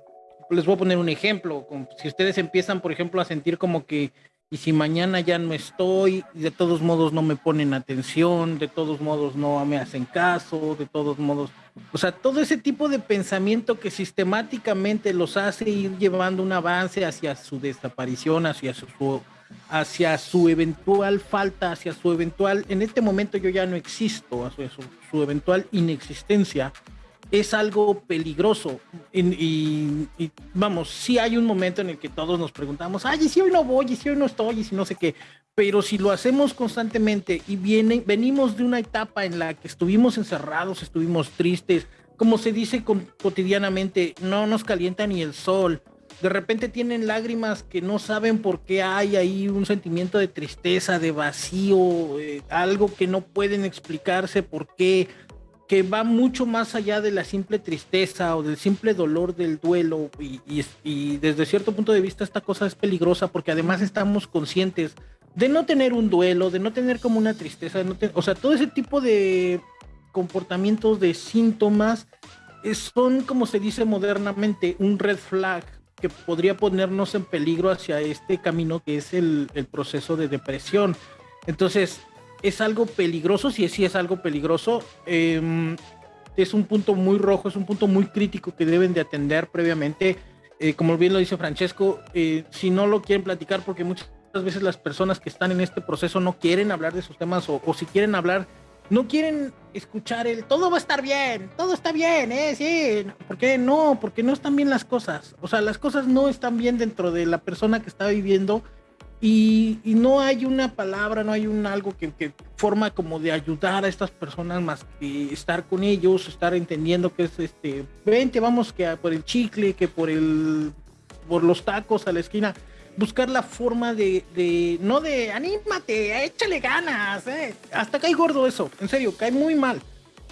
les voy a poner un ejemplo, si ustedes empiezan, por ejemplo, a sentir como que y si mañana ya no estoy, de todos modos no me ponen atención, de todos modos no me hacen caso, de todos modos, o sea, todo ese tipo de pensamiento que sistemáticamente los hace ir llevando un avance hacia su desaparición, hacia su, hacia su eventual falta, hacia su eventual, en este momento yo ya no existo, hacia su eventual inexistencia es algo peligroso. Y, vamos, sí hay un momento en el que todos nos preguntamos, ay, ¿y si hoy no voy? ¿Y si hoy no estoy? ¿Y si no sé qué? Pero si lo hacemos constantemente y viene, venimos de una etapa en la que estuvimos encerrados, estuvimos tristes, como se dice cotidianamente, no nos calienta ni el sol. De repente tienen lágrimas que no saben por qué hay ahí un sentimiento de tristeza, de vacío, eh, algo que no pueden explicarse por qué que va mucho más allá de la simple tristeza o del simple dolor del duelo y, desde cierto punto de vista esta cosa es peligrosa porque además estamos conscientes de no tener un duelo, de no tener como una tristeza, o sea, todo ese tipo de comportamientos, de síntomas, son como se dice modernamente un red flag que podría ponernos en peligro hacia este camino que es el, el proceso de depresión. Entonces, es algo peligroso, si sí, es algo peligroso. Em, es un punto muy rojo, es un punto muy crítico que deben de atender previamente. Eh, como bien lo dice Francesco, eh, si no lo quieren platicar, porque muchas veces las personas que están en este proceso no quieren hablar de sus temas o, si quieren hablar, no quieren escuchar el todo va a estar bien, todo está bien, ¿eh? Sí, ¿por qué no? Porque no están bien las cosas. O sea, las cosas no están bien dentro de la persona que está viviendo y, no hay una palabra, no hay un algo que, forma como de ayudar a estas personas más que estar con ellos, estar entendiendo que es este, vente, vamos que por el chicle, que por el, por los tacos a la esquina, buscar la forma de, no de anímate, échale ganas, eh. hasta cae gordo eso, en serio, cae muy mal.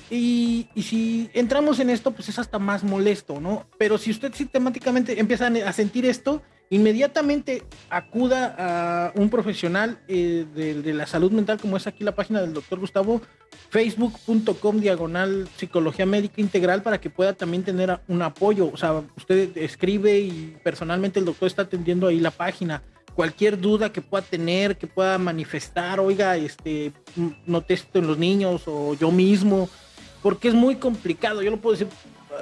Y, y, si entramos en esto, pues es hasta más molesto, ¿no? Pero si usted sistemáticamente empieza a sentir esto, inmediatamente acuda a un profesional eh, de, la salud mental, como es aquí la página del doctor Gustavo, facebook.com diagonal psicología médica integral, para que pueda también tener un apoyo. O sea, usted escribe y personalmente el doctor está atendiendo ahí la página. Cualquier duda que pueda tener, que pueda manifestar, oiga, este, noté esto en los niños o yo mismo, porque es muy complicado. Yo lo puedo decir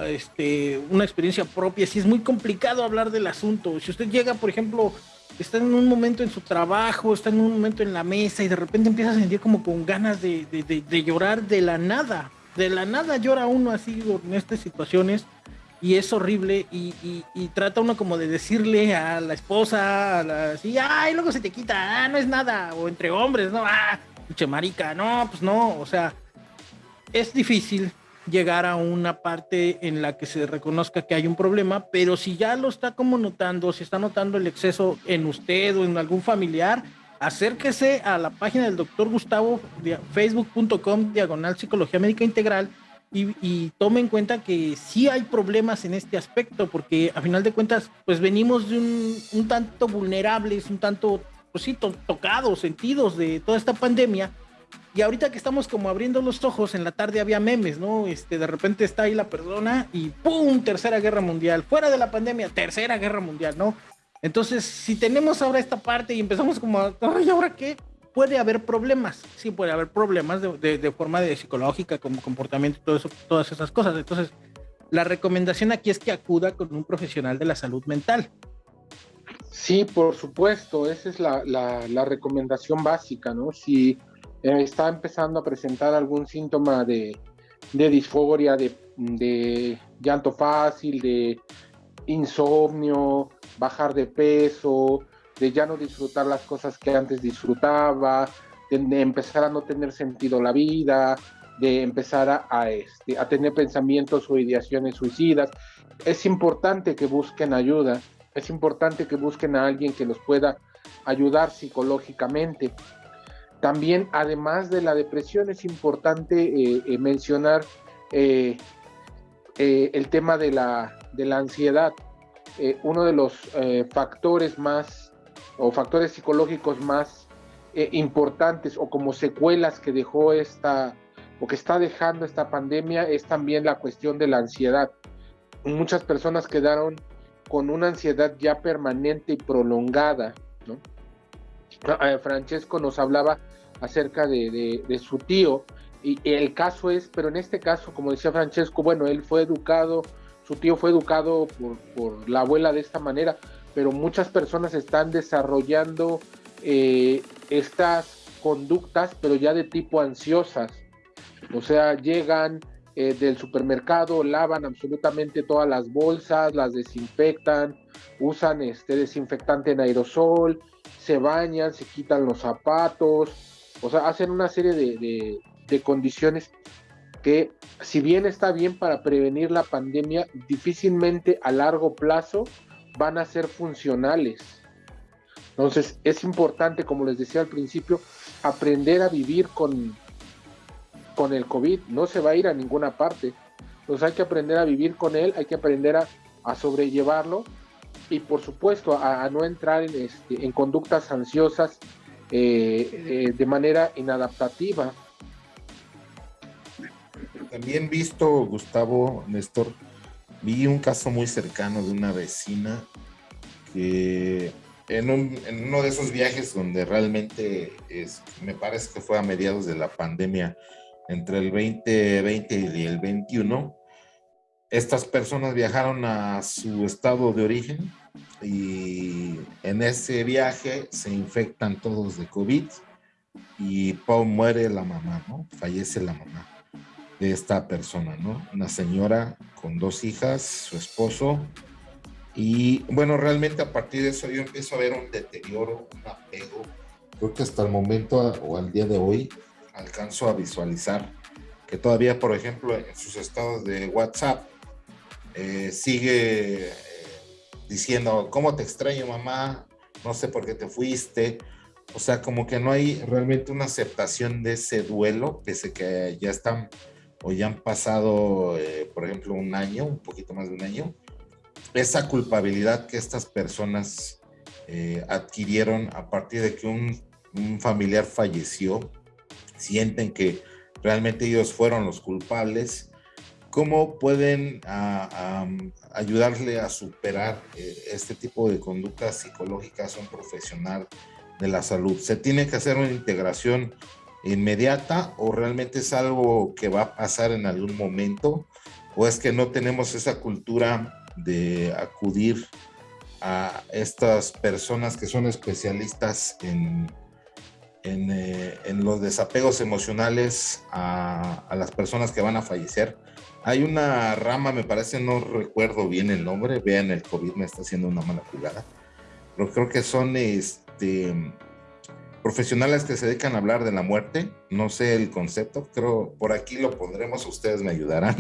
este, una experiencia propia, si es muy complicado hablar del asunto. Si usted llega, por ejemplo, está en un momento en su trabajo, está en un momento en la mesa y de repente empieza a sentir como con ganas de, llorar de la nada. De la nada llora uno así en estas situaciones y es horrible y, trata uno como de decirle a la esposa, a la, así, ay, luego se te quita, ah, no es nada, o entre hombres, no, ah, pinche marica, no, pues no, o sea, es difícil, llegar a una parte en la que se reconozca que hay un problema, pero si ya lo está como notando, si está notando el exceso en usted o en algún familiar, acérquese a la página del doctor Gustavo, facebook.com, diagonal psicología médica integral, y, tome en cuenta que sí hay problemas en este aspecto, porque a final de cuentas, pues venimos de un, un tanto vulnerables, un tanto, pues sí, tocados, sentidos de toda esta pandemia, y ahorita que estamos como abriendo los ojos, en la tarde había memes, ¿no? Este, de repente está ahí la persona y ¡pum! Tercera guerra mundial. Fuera de la pandemia, tercera guerra mundial, ¿no? Entonces, si tenemos ahora esta parte y empezamos como, ay, ¿ahora qué? Puede haber problemas, sí puede haber problemas de, forma de psicológica, como comportamiento, todo eso, todas esas cosas. Entonces, la recomendación aquí es que acuda con un profesional de la salud mental. Sí, por supuesto, esa es la, la, la recomendación básica, ¿no? Si está empezando a presentar algún síntoma de, disforia, de, llanto fácil, de insomnio, bajar de peso, de ya no disfrutar las cosas que antes disfrutaba, de, empezar a no tener sentido la vida, de empezar a, este, a tener pensamientos o ideaciones suicidas. Es importante que busquen ayuda, es importante que busquen a alguien que los pueda ayudar psicológicamente. También, además de la depresión, es importante eh, eh, mencionar eh, el tema de la, de la ansiedad. uno de los factores más o factores psicológicos más importantes o como secuelas que dejó esta o que está dejando esta pandemia es también la cuestión de la ansiedad. Muchas personas quedaron con una ansiedad ya permanente y prolongada. Eh, Francesco nos hablaba acerca de, su tío y el caso es, pero en este caso, como decía Francesco, bueno, él fue educado, su tío fue educado por, por la abuela de esta manera, pero muchas personas están desarrollando eh, estas conductas, pero ya de tipo ansiosas. O sea, llegan eh, del supermercado, lavan absolutamente todas las bolsas, las desinfectan, usan este desinfectante en aerosol, se bañan, se quitan los zapatos, o sea, hacen una serie de, de condiciones que si bien está bien para prevenir la pandemia, difícilmente a largo plazo van a ser funcionales. Entonces es importante, como les decía al principio, aprender a vivir con, con el COVID. No se va a ir a ninguna parte. Entonces hay que aprender a vivir con él, hay que aprender a, sobrellevarlo y por supuesto a, no entrar en, este, en conductas ansiosas eh, eh, de manera inadaptativa. También visto, Gustavo, Néstor, vi un caso muy cercano de una vecina que en, uno de esos viajes donde realmente me parece que fue a mediados de la pandemia, entre el 2020 y el 21, estas personas viajaron a su estado de origen y en ese viaje se infectan todos de COVID y Pau muere la mamá, ¿no? Fallece la mamá de esta persona, ¿no? Una señora con dos hijas, su esposo y bueno, realmente a partir de eso yo empiezo a ver un deterioro, un apego. Creo que hasta el momento o al día de hoy alcanzo a visualizar que todavía, por ejemplo, en sus estados de WhatsApp eh, sigue eh, diciendo, ¿cómo te extraño mamá? No sé por qué te fuiste. O sea, como que no hay realmente una aceptación de ese duelo, pese que ya están o ya han pasado, eh, por ejemplo, un año, un poquito más de un año esa culpabilidad que estas personas adquirieron a partir de que un, familiar falleció, sienten que realmente ellos fueron los culpables, ¿cómo pueden ayudarle a superar eh, este tipo de conductas psicológicas a un profesional de la salud? ¿Se tiene que hacer una integración inmediata o realmente es algo que va a pasar en algún momento? ¿O es que no tenemos esa cultura de acudir a estas personas que son especialistas en, en, eh, los desapegos emocionales a, las personas que van a fallecer. Hay una rama, me parece, no recuerdo bien el nombre, vean, el COVID me está haciendo una mala jugada, pero creo que son este, profesionales que se dedican a hablar de la muerte, no sé el concepto, creo por aquí lo pondremos, ustedes me ayudarán,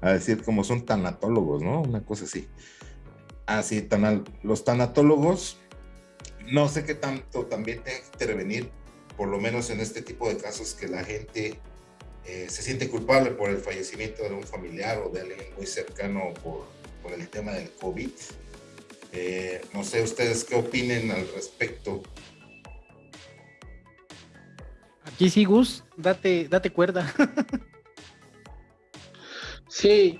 a decir como son tanatólogos, ¿no? Una cosa así. Así, tan, los tanatólogos, no sé qué tanto también tienen que intervenir, por lo menos en este tipo de casos que la gente eh, se siente culpable por el fallecimiento de un familiar o de alguien muy cercano por, por el tema del COVID. Eh, no sé ustedes qué opinen al respecto. Aquí sí, Gus, date, date cuerda. Sí,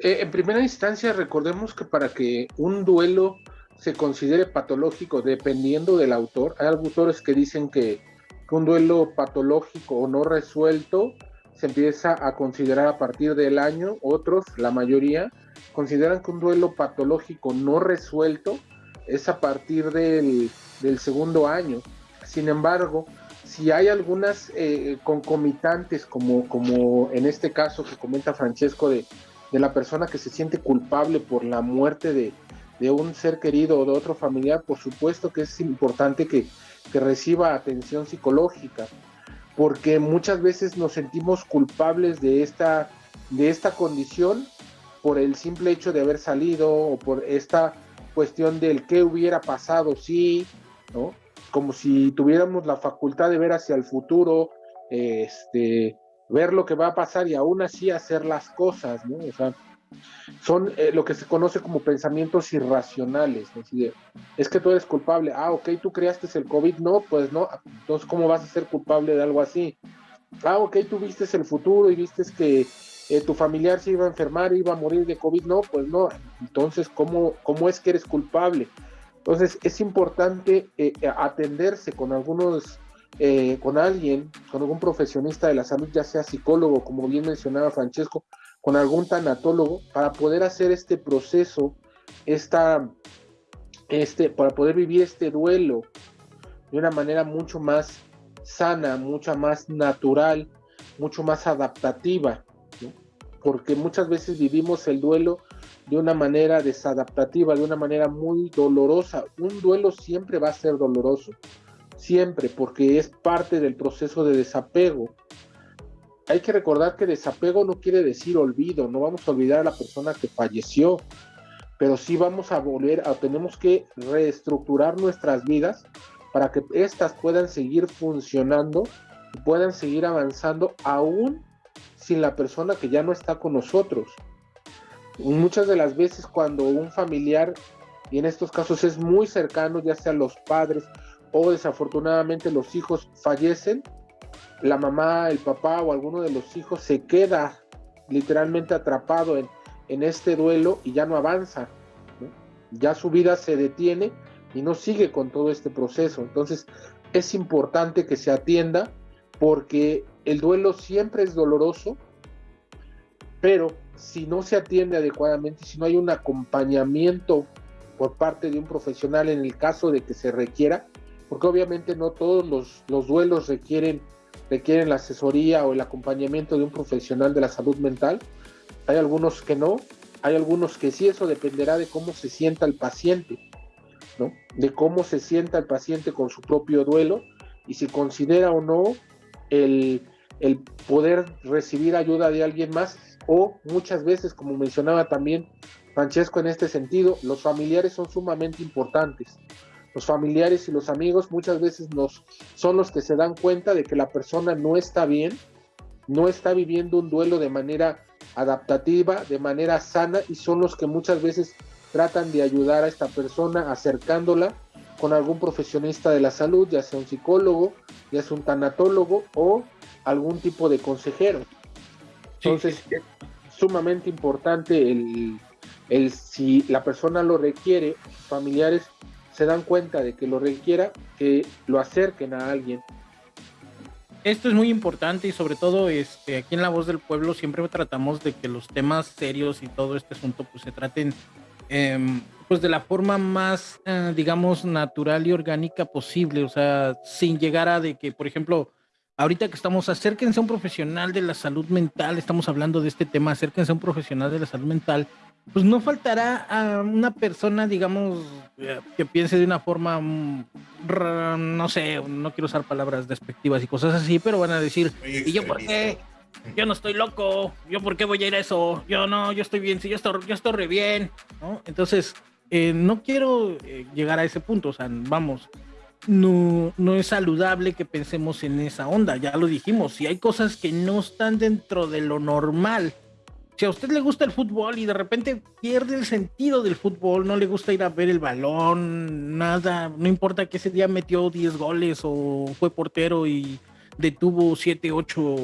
eh, en primera instancia recordemos que para que un duelo se considere patológico, dependiendo del autor, hay autores que dicen que, un duelo patológico o no resuelto se empieza a considerar a partir del año, otros, la mayoría, consideran que un duelo patológico no resuelto es a partir del, del segundo año. Sin embargo, si hay algunas eh, concomitantes, como, como en este caso que comenta Francesco, de, la persona que se siente culpable por la muerte de, un ser querido o de otro familiar, por supuesto que es importante que, reciba atención psicológica, porque muchas veces nos sentimos culpables de esta, de esta condición por el simple hecho de haber salido o por esta cuestión del qué hubiera pasado si, ¿no? como si tuviéramos la facultad de ver hacia el futuro, este, ver lo que va a pasar y aún así hacer las cosas, ¿no? O sea, Son eh, lo que se conoce como pensamientos irracionales. Es, decir, es que tú eres culpable. Ah, ok, tú creaste el COVID. No, pues no. Entonces, ¿cómo vas a ser culpable de algo así? Ah, ok, tú viste el futuro y viste que eh, tu familiar se iba a enfermar, iba a morir de COVID. No, pues no. Entonces, ¿cómo, cómo es que eres culpable? Entonces, es importante eh, atenderse con algunos con alguien, con algún profesionista de la salud, ya sea psicólogo, como bien mencionaba Francesco, con algún tanatólogo, para poder hacer este proceso, esta, este, para poder vivir este duelo de una manera mucho más sana, mucho más natural, mucho más adaptativa, porque muchas veces vivimos el duelo de una manera desadaptativa, de una manera muy dolorosa. Un duelo siempre va a ser doloroso siempre, porque es parte del proceso de desapego. Hay que recordar que desapego no quiere decir olvido, no vamos a olvidar a la persona que falleció, pero sí vamos a volver a, tenemos que reestructurar nuestras vidas para que éstas puedan seguir funcionando y puedan seguir avanzando aún sin la persona que ya no está con nosotros. Muchas de las veces cuando un familiar, y en estos casos es muy cercano, ya sea los padres o desafortunadamente los hijos fallecen, la mamá, el papá o alguno de los hijos se queda literalmente atrapado en, este duelo y ya no avanza, ya su vida se detiene y no sigue con todo este proceso. Entonces es importante que se atienda porque el duelo siempre es doloroso, pero si no se atiende adecuadamente, si no hay un acompañamiento por parte de un profesional en el caso de que se requiera, porque obviamente no todos los, duelos requieren, requieren la asesoría o el acompañamiento de un profesional de la salud mental. Hay algunos que no, hay algunos que sí, eso dependerá de cómo se sienta el paciente, ¿no? De cómo se sienta el paciente con su propio duelo y si considera o no el, el poder recibir ayuda de alguien más o muchas veces, como mencionaba también Francesco en este sentido, los familiares son sumamente importantes los familiares y los amigos muchas veces nos, son los que se dan cuenta de que la persona no está bien, no está viviendo un duelo de manera adaptativa, de manera sana y son los que muchas veces tratan de ayudar a esta persona acercándola con algún profesionista de la salud, ya sea un psicólogo, ya sea un tanatólogo o algún tipo de consejero. Entonces es sumamente importante el, el si la persona lo requiere, familiares se dan cuenta de que lo requiera, que lo acerquen a alguien. Esto es muy importante y sobre todo este, aquí en La Voz del Pueblo siempre tratamos de que los temas serios y todo este asunto pues se traten em, pues de la forma más, eh, digamos, natural y orgánica posible, o sea, sin llegar a de que, por ejemplo, ahorita que estamos, acérquense a un profesional de la salud mental, estamos hablando de este tema, acérquense a un profesional de la salud mental pues no faltará a una persona, digamos, eh, que piense de una forma, mm, no sé, no quiero usar palabras despectivas y cosas así, pero van a decir, ¿y yo por qué? Yo no estoy loco, yo por qué voy a ir a eso, yo no, yo estoy bien, sí, yo estoy, yo estoy re bien, ¿no? Entonces, eh, no quiero eh, llegar a ese punto, o sea, vamos, no, no es saludable que pensemos en esa onda, ya lo dijimos, si hay cosas que no están dentro de lo normal, si a usted le gusta el fútbol y de repente pierde el sentido del fútbol, no le gusta ir a ver el balón, nada, no importa que ese día metió 10 goles o fue portero y detuvo 7, 8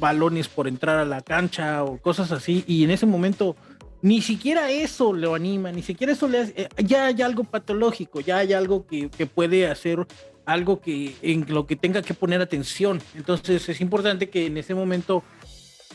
balones por entrar a la cancha o cosas así, y en ese momento ni siquiera eso lo anima, ni siquiera eso le hace, eh, ya hay algo patológico, ya hay algo que, que puede hacer algo que en lo que tenga que poner atención. Entonces es importante que en ese momento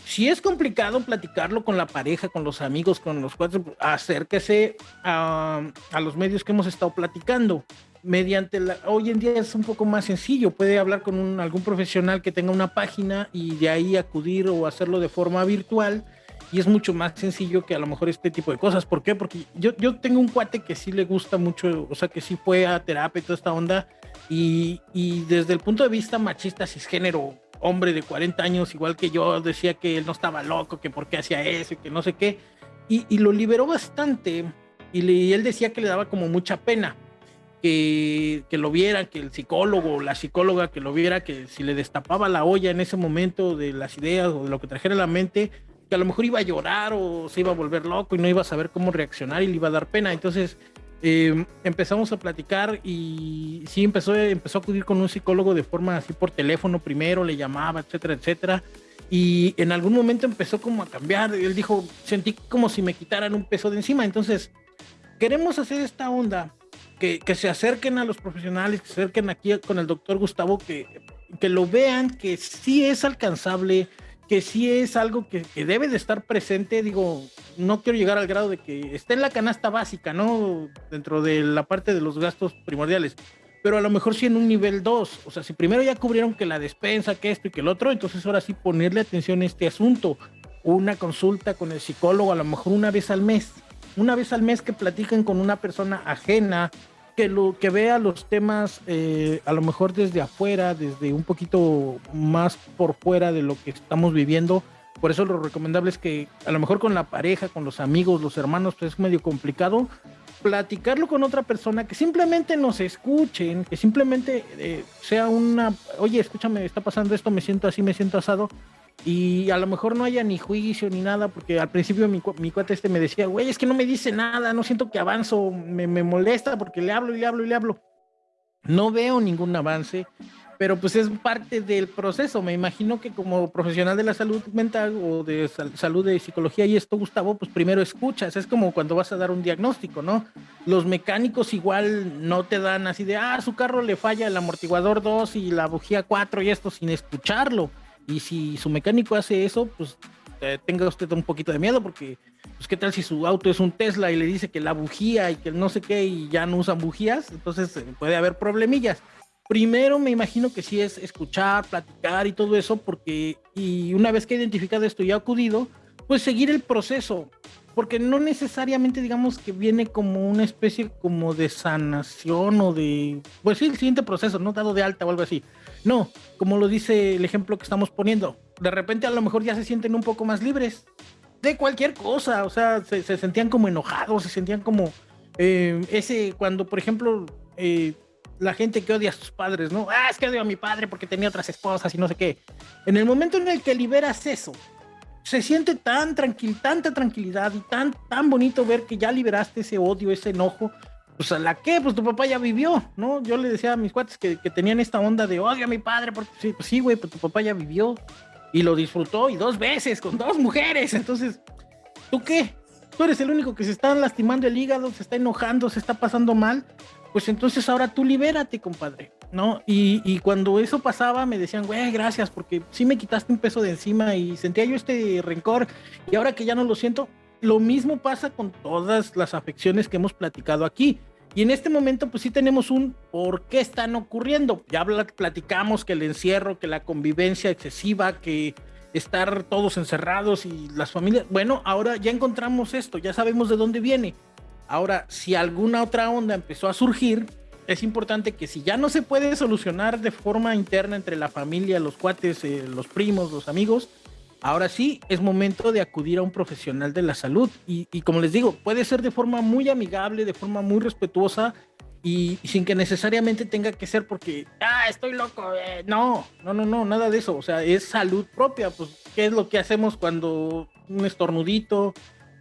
si es complicado platicarlo con la pareja, con los amigos, con los cuatro, acérquese a, los medios que hemos estado platicando. Mediante la, hoy en día es un poco más sencillo, puede hablar con algún profesional que tenga una página y de ahí acudir o hacerlo de forma virtual y es mucho más sencillo que a lo mejor este tipo de cosas. ¿Por qué? Porque yo, yo tengo un cuate que sí le gusta mucho, o sea, que sí fue a terapia y toda esta onda y, y desde el punto de vista machista, cisgénero, hombre de 40 años, igual que yo, decía que él no estaba loco, que por qué hacía eso y que no sé qué. Y, lo liberó bastante. Y, él decía que le daba como mucha pena que, que, lo viera, que el psicólogo o la psicóloga que lo viera, que si le destapaba la olla en ese momento de las ideas o de lo que trajera a la mente, que a lo mejor iba a llorar o se iba a volver loco y no iba a saber cómo reaccionar y le iba a dar pena. Entonces em, empezamos a platicar y sí empezó, empezó a acudir con un psicólogo de forma así por teléfono primero, le llamaba, etcétera, etcétera. Y en algún momento empezó como a cambiar. Él dijo, sentí como si me quitaran un peso de encima. Entonces, queremos hacer esta onda, que, que se acerquen a los profesionales, que se acerquen aquí con el doctor Gustavo, que, que lo vean, que sí es alcanzable, que sí es algo que, debe de estar presente, digo, no quiero llegar al grado de que esté en la canasta básica, ¿no? Dentro de la parte de los gastos primordiales, pero a lo mejor sí en un nivel 2, o sea, si primero ya cubrieron que la despensa, que esto y que el otro, entonces ahora sí ponerle atención a este asunto, una consulta con el psicólogo a lo mejor una vez al mes, una vez al mes que platiquen con una persona ajena, que lo que vea los temas eh, a lo mejor desde afuera, desde un poquito más por fuera de lo que estamos viviendo. Por eso lo recomendable es que a lo mejor con la pareja, con los amigos, los hermanos, pues es medio complicado platicarlo con otra persona, que simplemente nos escuchen, que simplemente eh, sea una, oye, escúchame, está pasando esto, me siento así, me siento asado, y a lo mejor no haya ni juicio ni nada, porque al principio mi, mi cuate este me decía, güey, es que no me dice nada, no siento que avanzo, me, molesta porque le hablo y le hablo y le hablo. No veo ningún avance, pero pues es parte del proceso. Me imagino que como profesional de la salud mental o de salud de psicología y esto, Gustavo, pues primero escuchas. Es como cuando vas a dar un diagnóstico, ¿no? Los mecánicos igual no te dan así de, ah, su carro le falla el amortiguador 2 y la bujía 4 y esto sin escucharlo y si su mecánico hace eso, pues eh, tenga usted un poquito de miedo porque, pues qué tal si su auto es un Tesla y le dice que la bujía y que no sé qué y ya no usan bujías, entonces eh, puede haber problemillas. Primero me imagino que sí es escuchar, platicar y todo eso, porque y una vez que he identificado esto y ha acudido, pues seguir el proceso, porque no necesariamente digamos que viene como una especie como de sanación o de, pues sí, el siguiente proceso, no dado de alta o algo así. No, como lo dice el ejemplo que estamos poniendo, de repente a lo mejor ya se sienten un poco más libres de cualquier cosa, o sea, se, sentían como enojados, se sentían como eh, ese, cuando por ejemplo eh, la gente que odia a sus padres, ¿no? Ah, es que odio a mi padre porque tenía otras esposas y no sé qué. En el momento en el que liberas eso, se siente tan tranquil, tanta tranquilidad y tan, tan bonito ver que ya liberaste ese odio, ese enojo. Pues a la que, pues tu papá ya vivió, ¿no? Yo le decía a mis cuates que, tenían esta onda de odio a mi padre, porque sí, pues sí, güey, pues tu papá ya vivió y lo disfrutó y dos veces con dos mujeres. Entonces, ¿tú qué? Tú eres el único que se está lastimando el hígado, se está enojando, se está pasando mal. Pues entonces ahora tú libérate, compadre. ¿No? Y, y, cuando eso pasaba me decían, güey, gracias, porque sí me quitaste un peso de encima y sentía yo este rencor y ahora que ya no lo siento, lo mismo pasa con todas las afecciones que hemos platicado aquí. Y en este momento, pues sí tenemos un por qué están ocurriendo. Ya platicamos que el encierro, que la convivencia excesiva, que estar todos encerrados y las familias. Bueno, ahora ya encontramos esto, ya sabemos de dónde viene. Ahora, si alguna otra onda empezó a surgir, es importante que si ya no se puede solucionar de forma interna entre la familia, los cuates, eh, los primos, los amigos, ahora sí es momento de acudir a un profesional de la salud. Y, como les digo, puede ser de forma muy amigable, de forma muy respetuosa y, sin que necesariamente tenga que ser porque, ah, estoy loco. Eh". No, no, no, no, nada de eso. O sea, es salud propia. Pues, ¿qué es lo que hacemos cuando un estornudito,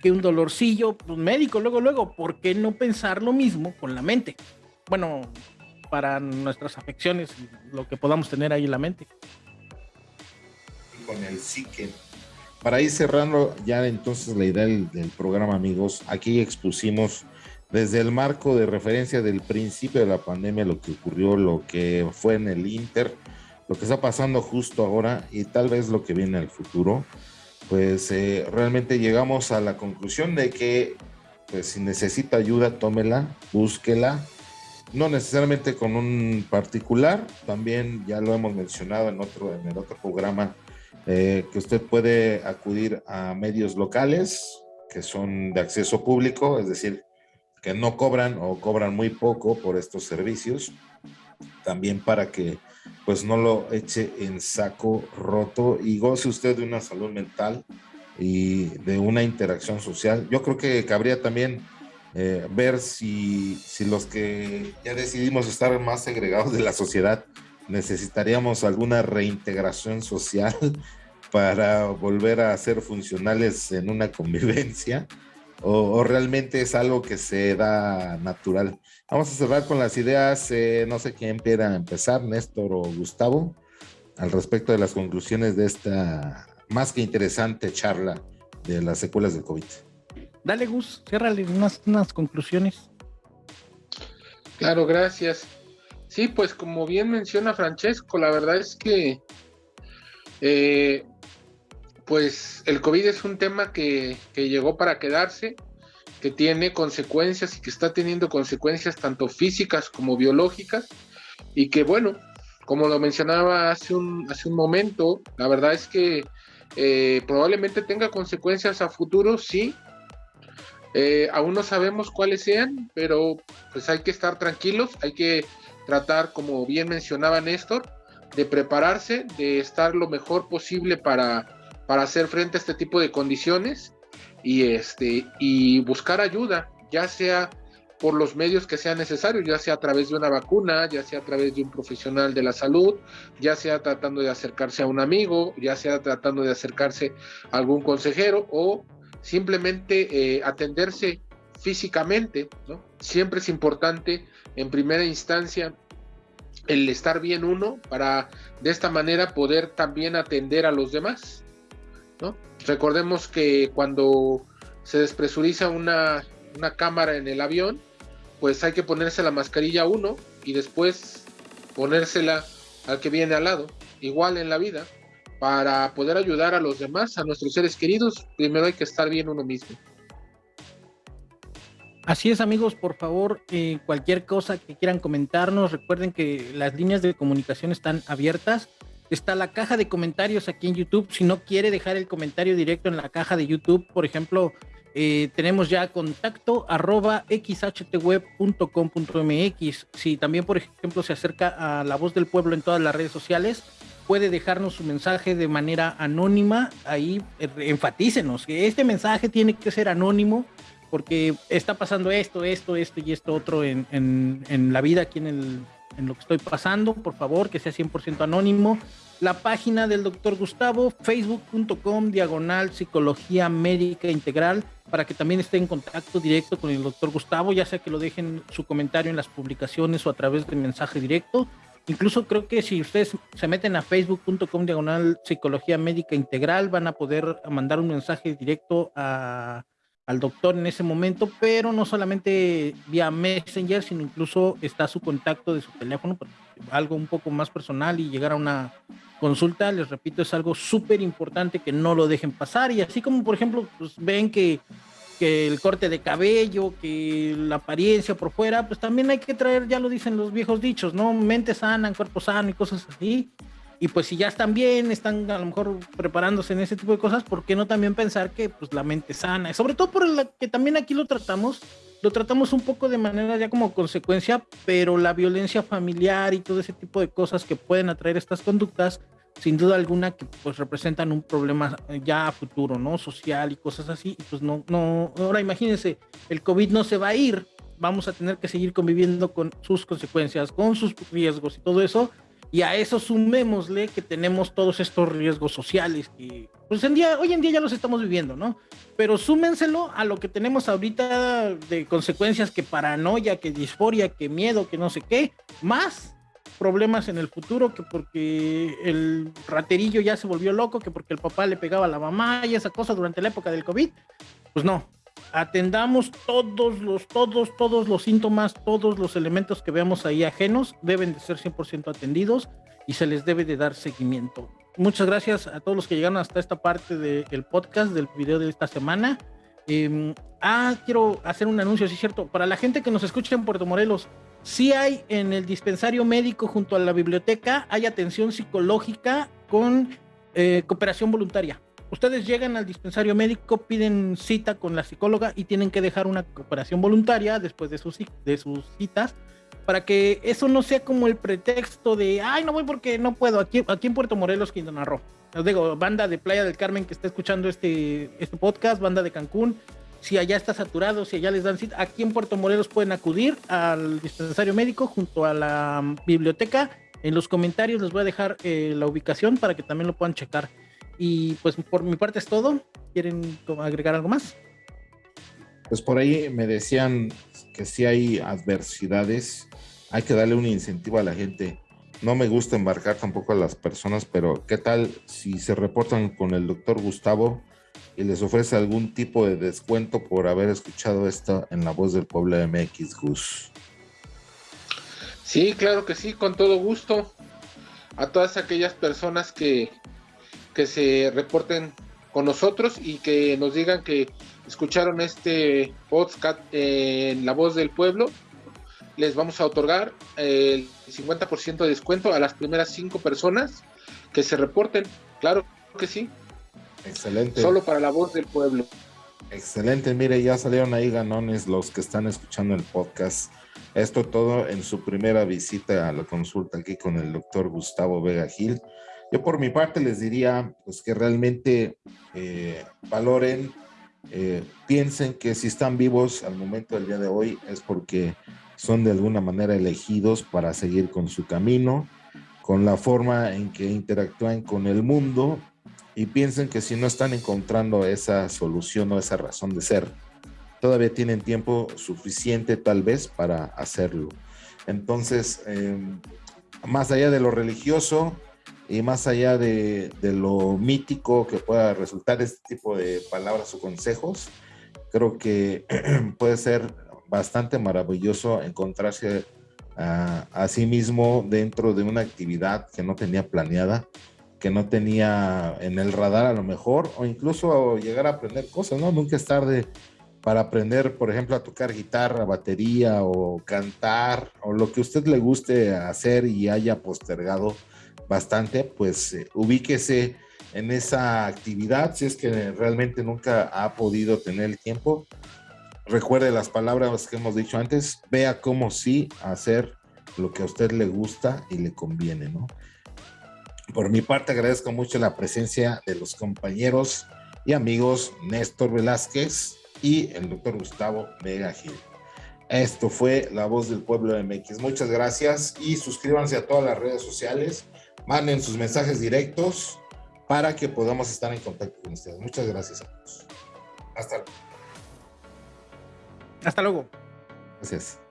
que un dolorcillo? Pues médico, luego, luego. ¿Por qué no pensar lo mismo con la mente? Bueno, para nuestras afecciones lo que podamos tener ahí en la mente. Con el psique. Para ir cerrando ya entonces la idea del, programa, amigos, aquí expusimos desde el marco de referencia del principio de la pandemia, lo que ocurrió, lo que fue en el Inter, lo que está pasando justo ahora y tal vez lo que viene al futuro, pues eh, realmente llegamos a la conclusión de que pues si necesita ayuda, tómela, búsquela, no necesariamente con un particular, también ya lo hemos mencionado en otro, en el otro programa, eh, que usted puede acudir a medios locales que son de acceso público, es decir, que no cobran o cobran muy poco por estos servicios, también para que pues no lo eche en saco roto y goce usted de una salud mental y de una interacción social. Yo creo que cabría también eh, ver si, los que ya decidimos estar más segregados de la sociedad necesitaríamos alguna reintegración social para volver a ser funcionales en una convivencia o, realmente es algo que se da natural. Vamos a cerrar con las ideas, eh, no sé quién quiera empezar, Néstor o Gustavo, al respecto de las conclusiones de esta más que interesante charla de las secuelas del COVID. Dale, Gus, ciérrale unas, conclusiones. Claro, gracias. Sí, pues como bien menciona Francesco, la verdad es que eh, pues el COVID es un tema que, llegó para quedarse, que tiene consecuencias y que está teniendo consecuencias tanto físicas como biológicas y que bueno, como lo mencionaba hace un, hace un momento, la verdad es que eh, probablemente tenga consecuencias a futuro, sí. Eh, aún no sabemos cuáles sean, pero pues hay que estar tranquilos, hay que tratar, como bien mencionaba Néstor, de prepararse, de estar lo mejor posible para, para hacer frente a este tipo de condiciones y, este, y buscar ayuda, ya sea por los medios que sean necesarios, ya sea a través de una vacuna, ya sea a través de un profesional de la salud, ya sea tratando de acercarse a un amigo, ya sea tratando de acercarse a algún consejero o simplemente eh, atenderse físicamente. Siempre es importante en primera instancia el estar bien uno para de esta manera poder también atender a los demás. Recordemos que cuando se despresuriza una, cámara en el avión, pues hay que ponerse la mascarilla uno y después ponérsela al que viene al lado. Igual en la vida, para poder ayudar a los demás, a nuestros seres queridos, primero hay que estar bien uno mismo. Así es amigos, por favor, eh, cualquier cosa que quieran comentarnos, recuerden que las líneas de comunicación están abiertas está la caja de comentarios aquí en YouTube. Si no quiere dejar el comentario directo en la caja de YouTube, por ejemplo, eh, tenemos ya contacto arroba xhtweb.com.mx. Si también, por ejemplo, se acerca a la voz del pueblo en todas las redes sociales, puede dejarnos su mensaje de manera anónima. Ahí eh, enfatícenos que este mensaje tiene que ser anónimo porque está pasando esto, esto, esto y esto otro en, en la vida aquí en el en lo que estoy pasando, por favor, que sea 100% anónimo. La página del doctor Gustavo, facebook.com, diagonal psicología médica integral, para que también esté en contacto directo con el doctor Gustavo, ya sea que lo dejen su comentario en las publicaciones o a través de mensaje directo. Incluso creo que si ustedes se meten a facebook.com diagonal psicología médica integral, van a poder mandar un mensaje directo a, al doctor en ese momento, pero no solamente vía Messenger, sino incluso está su contacto de su teléfono, algo un poco más personal y llegar a una consulta, les repito, es algo súper importante que no lo dejen pasar. Y así como por ejemplo, pues ven que, que el corte de cabello, que la apariencia por fuera, pues también hay que traer, ya lo dicen los viejos dichos, ¿no? Mente sana, cuerpo sano y cosas así. Y pues si ya están bien, están a lo mejor preparándose en ese tipo de cosas, ¿por qué no también pensar que pues la mente sana? Sobre todo por la que también aquí lo tratamos, lo tratamos un poco de manera ya como consecuencia, pero la violencia familiar y todo ese tipo de cosas que pueden atraer estas conductas, sin duda alguna que pues representan un problema ya a futuro, ¿no? Social y cosas así. Y pues no, no, ahora imagínense, el COVID no se va a ir, vamos a tener que seguir conviviendo con sus consecuencias, con sus riesgos y todo eso y a eso sumémosle que tenemos todos estos riesgos sociales que pues en día, hoy en día ya los estamos viviendo, ¿no? Pero súmenselo a lo que tenemos ahorita de consecuencias que paranoia, que disforia, que miedo, que no sé qué, más problemas en el futuro, que porque el raterillo ya se volvió loco, que porque el papá le pegaba a la mamá y esa cosa durante la época del COVID, pues no, atendamos todos los, todos, todos los síntomas, todos los elementos que veamos ahí ajenos, deben de ser 100% atendidos y se les debe de dar seguimiento. Muchas gracias a todos los que llegaron hasta esta parte del podcast, del video de esta semana. Em, ah, quiero hacer un anuncio, sí es cierto, para la gente que nos escucha en Puerto Morelos, sí hay en el dispensario médico junto a la biblioteca, hay atención psicológica con eh, cooperación voluntaria ustedes llegan al dispensario médico, piden cita con la psicóloga y tienen que dejar una cooperación voluntaria después de sus, de sus citas para que eso no sea como el pretexto de, ay, no voy porque no puedo, aquí, aquí en Puerto Morelos, Quintana Roo. Les digo, banda de Playa del Carmen que está escuchando este, este podcast, banda de Cancún, si allá está saturado, si allá les dan cita, aquí en Puerto Morelos pueden acudir al dispensario médico junto a la biblioteca. En los comentarios les voy a dejar eh, la ubicación para que también lo puedan checar. Y pues por mi parte es todo. ¿Quieren agregar algo más? Pues por ahí me decían que si hay adversidades, hay que darle un incentivo a la gente. No me gusta embarcar tampoco a las personas, pero ¿qué tal si se reportan con el doctor Gustavo y les ofrece algún tipo de descuento por haber escuchado esto en la voz del pueblo MX Gus? Sí, claro que sí, con todo gusto. A todas aquellas personas que, que se reporten con nosotros y que nos digan que escucharon este podcast en La Voz del Pueblo, les vamos a otorgar el 50% de descuento a las primeras cinco personas que se reporten. Claro que sí. Excelente. Solo para La Voz del Pueblo. Excelente, mire, ya salieron ahí ganones los que están escuchando el podcast. Esto todo en su primera visita a la consulta aquí con el doctor Gustavo Vega Gil. Yo por mi parte les diría pues que realmente eh, valoren, eh, piensen que si están vivos al momento del día de hoy es porque son de alguna manera elegidos para seguir con su camino, con la forma en que interactúan con el mundo y piensen que si no están encontrando esa solución o esa razón de ser, todavía tienen tiempo suficiente tal vez para hacerlo. Entonces, em, más allá de lo religioso, y más allá de, lo mítico que pueda resultar este tipo de palabras o consejos, creo que puede ser bastante maravilloso encontrarse a, sí mismo dentro de una actividad que no tenía planeada, que no tenía en el radar a lo mejor, o incluso llegar a aprender cosas, ¿no? Nunca es tarde para aprender, por ejemplo, a tocar guitarra, batería o cantar, o lo que usted le guste hacer y haya postergado bastante, pues eh, ubíquese en esa actividad si es que realmente nunca ha podido tener el tiempo. Recuerde las palabras que hemos dicho antes, vea cómo sí hacer lo que a usted le gusta y le conviene, ¿no? Por mi parte agradezco mucho la presencia de los compañeros y amigos Néstor Velázquez y el doctor Gustavo Vega Gil. Esto fue La Voz del Pueblo de MX. Muchas gracias y suscríbanse a todas las redes sociales manden sus mensajes directos para que podamos estar en contacto con ustedes. Muchas gracias a todos. Hasta luego. Hasta luego. Gracias.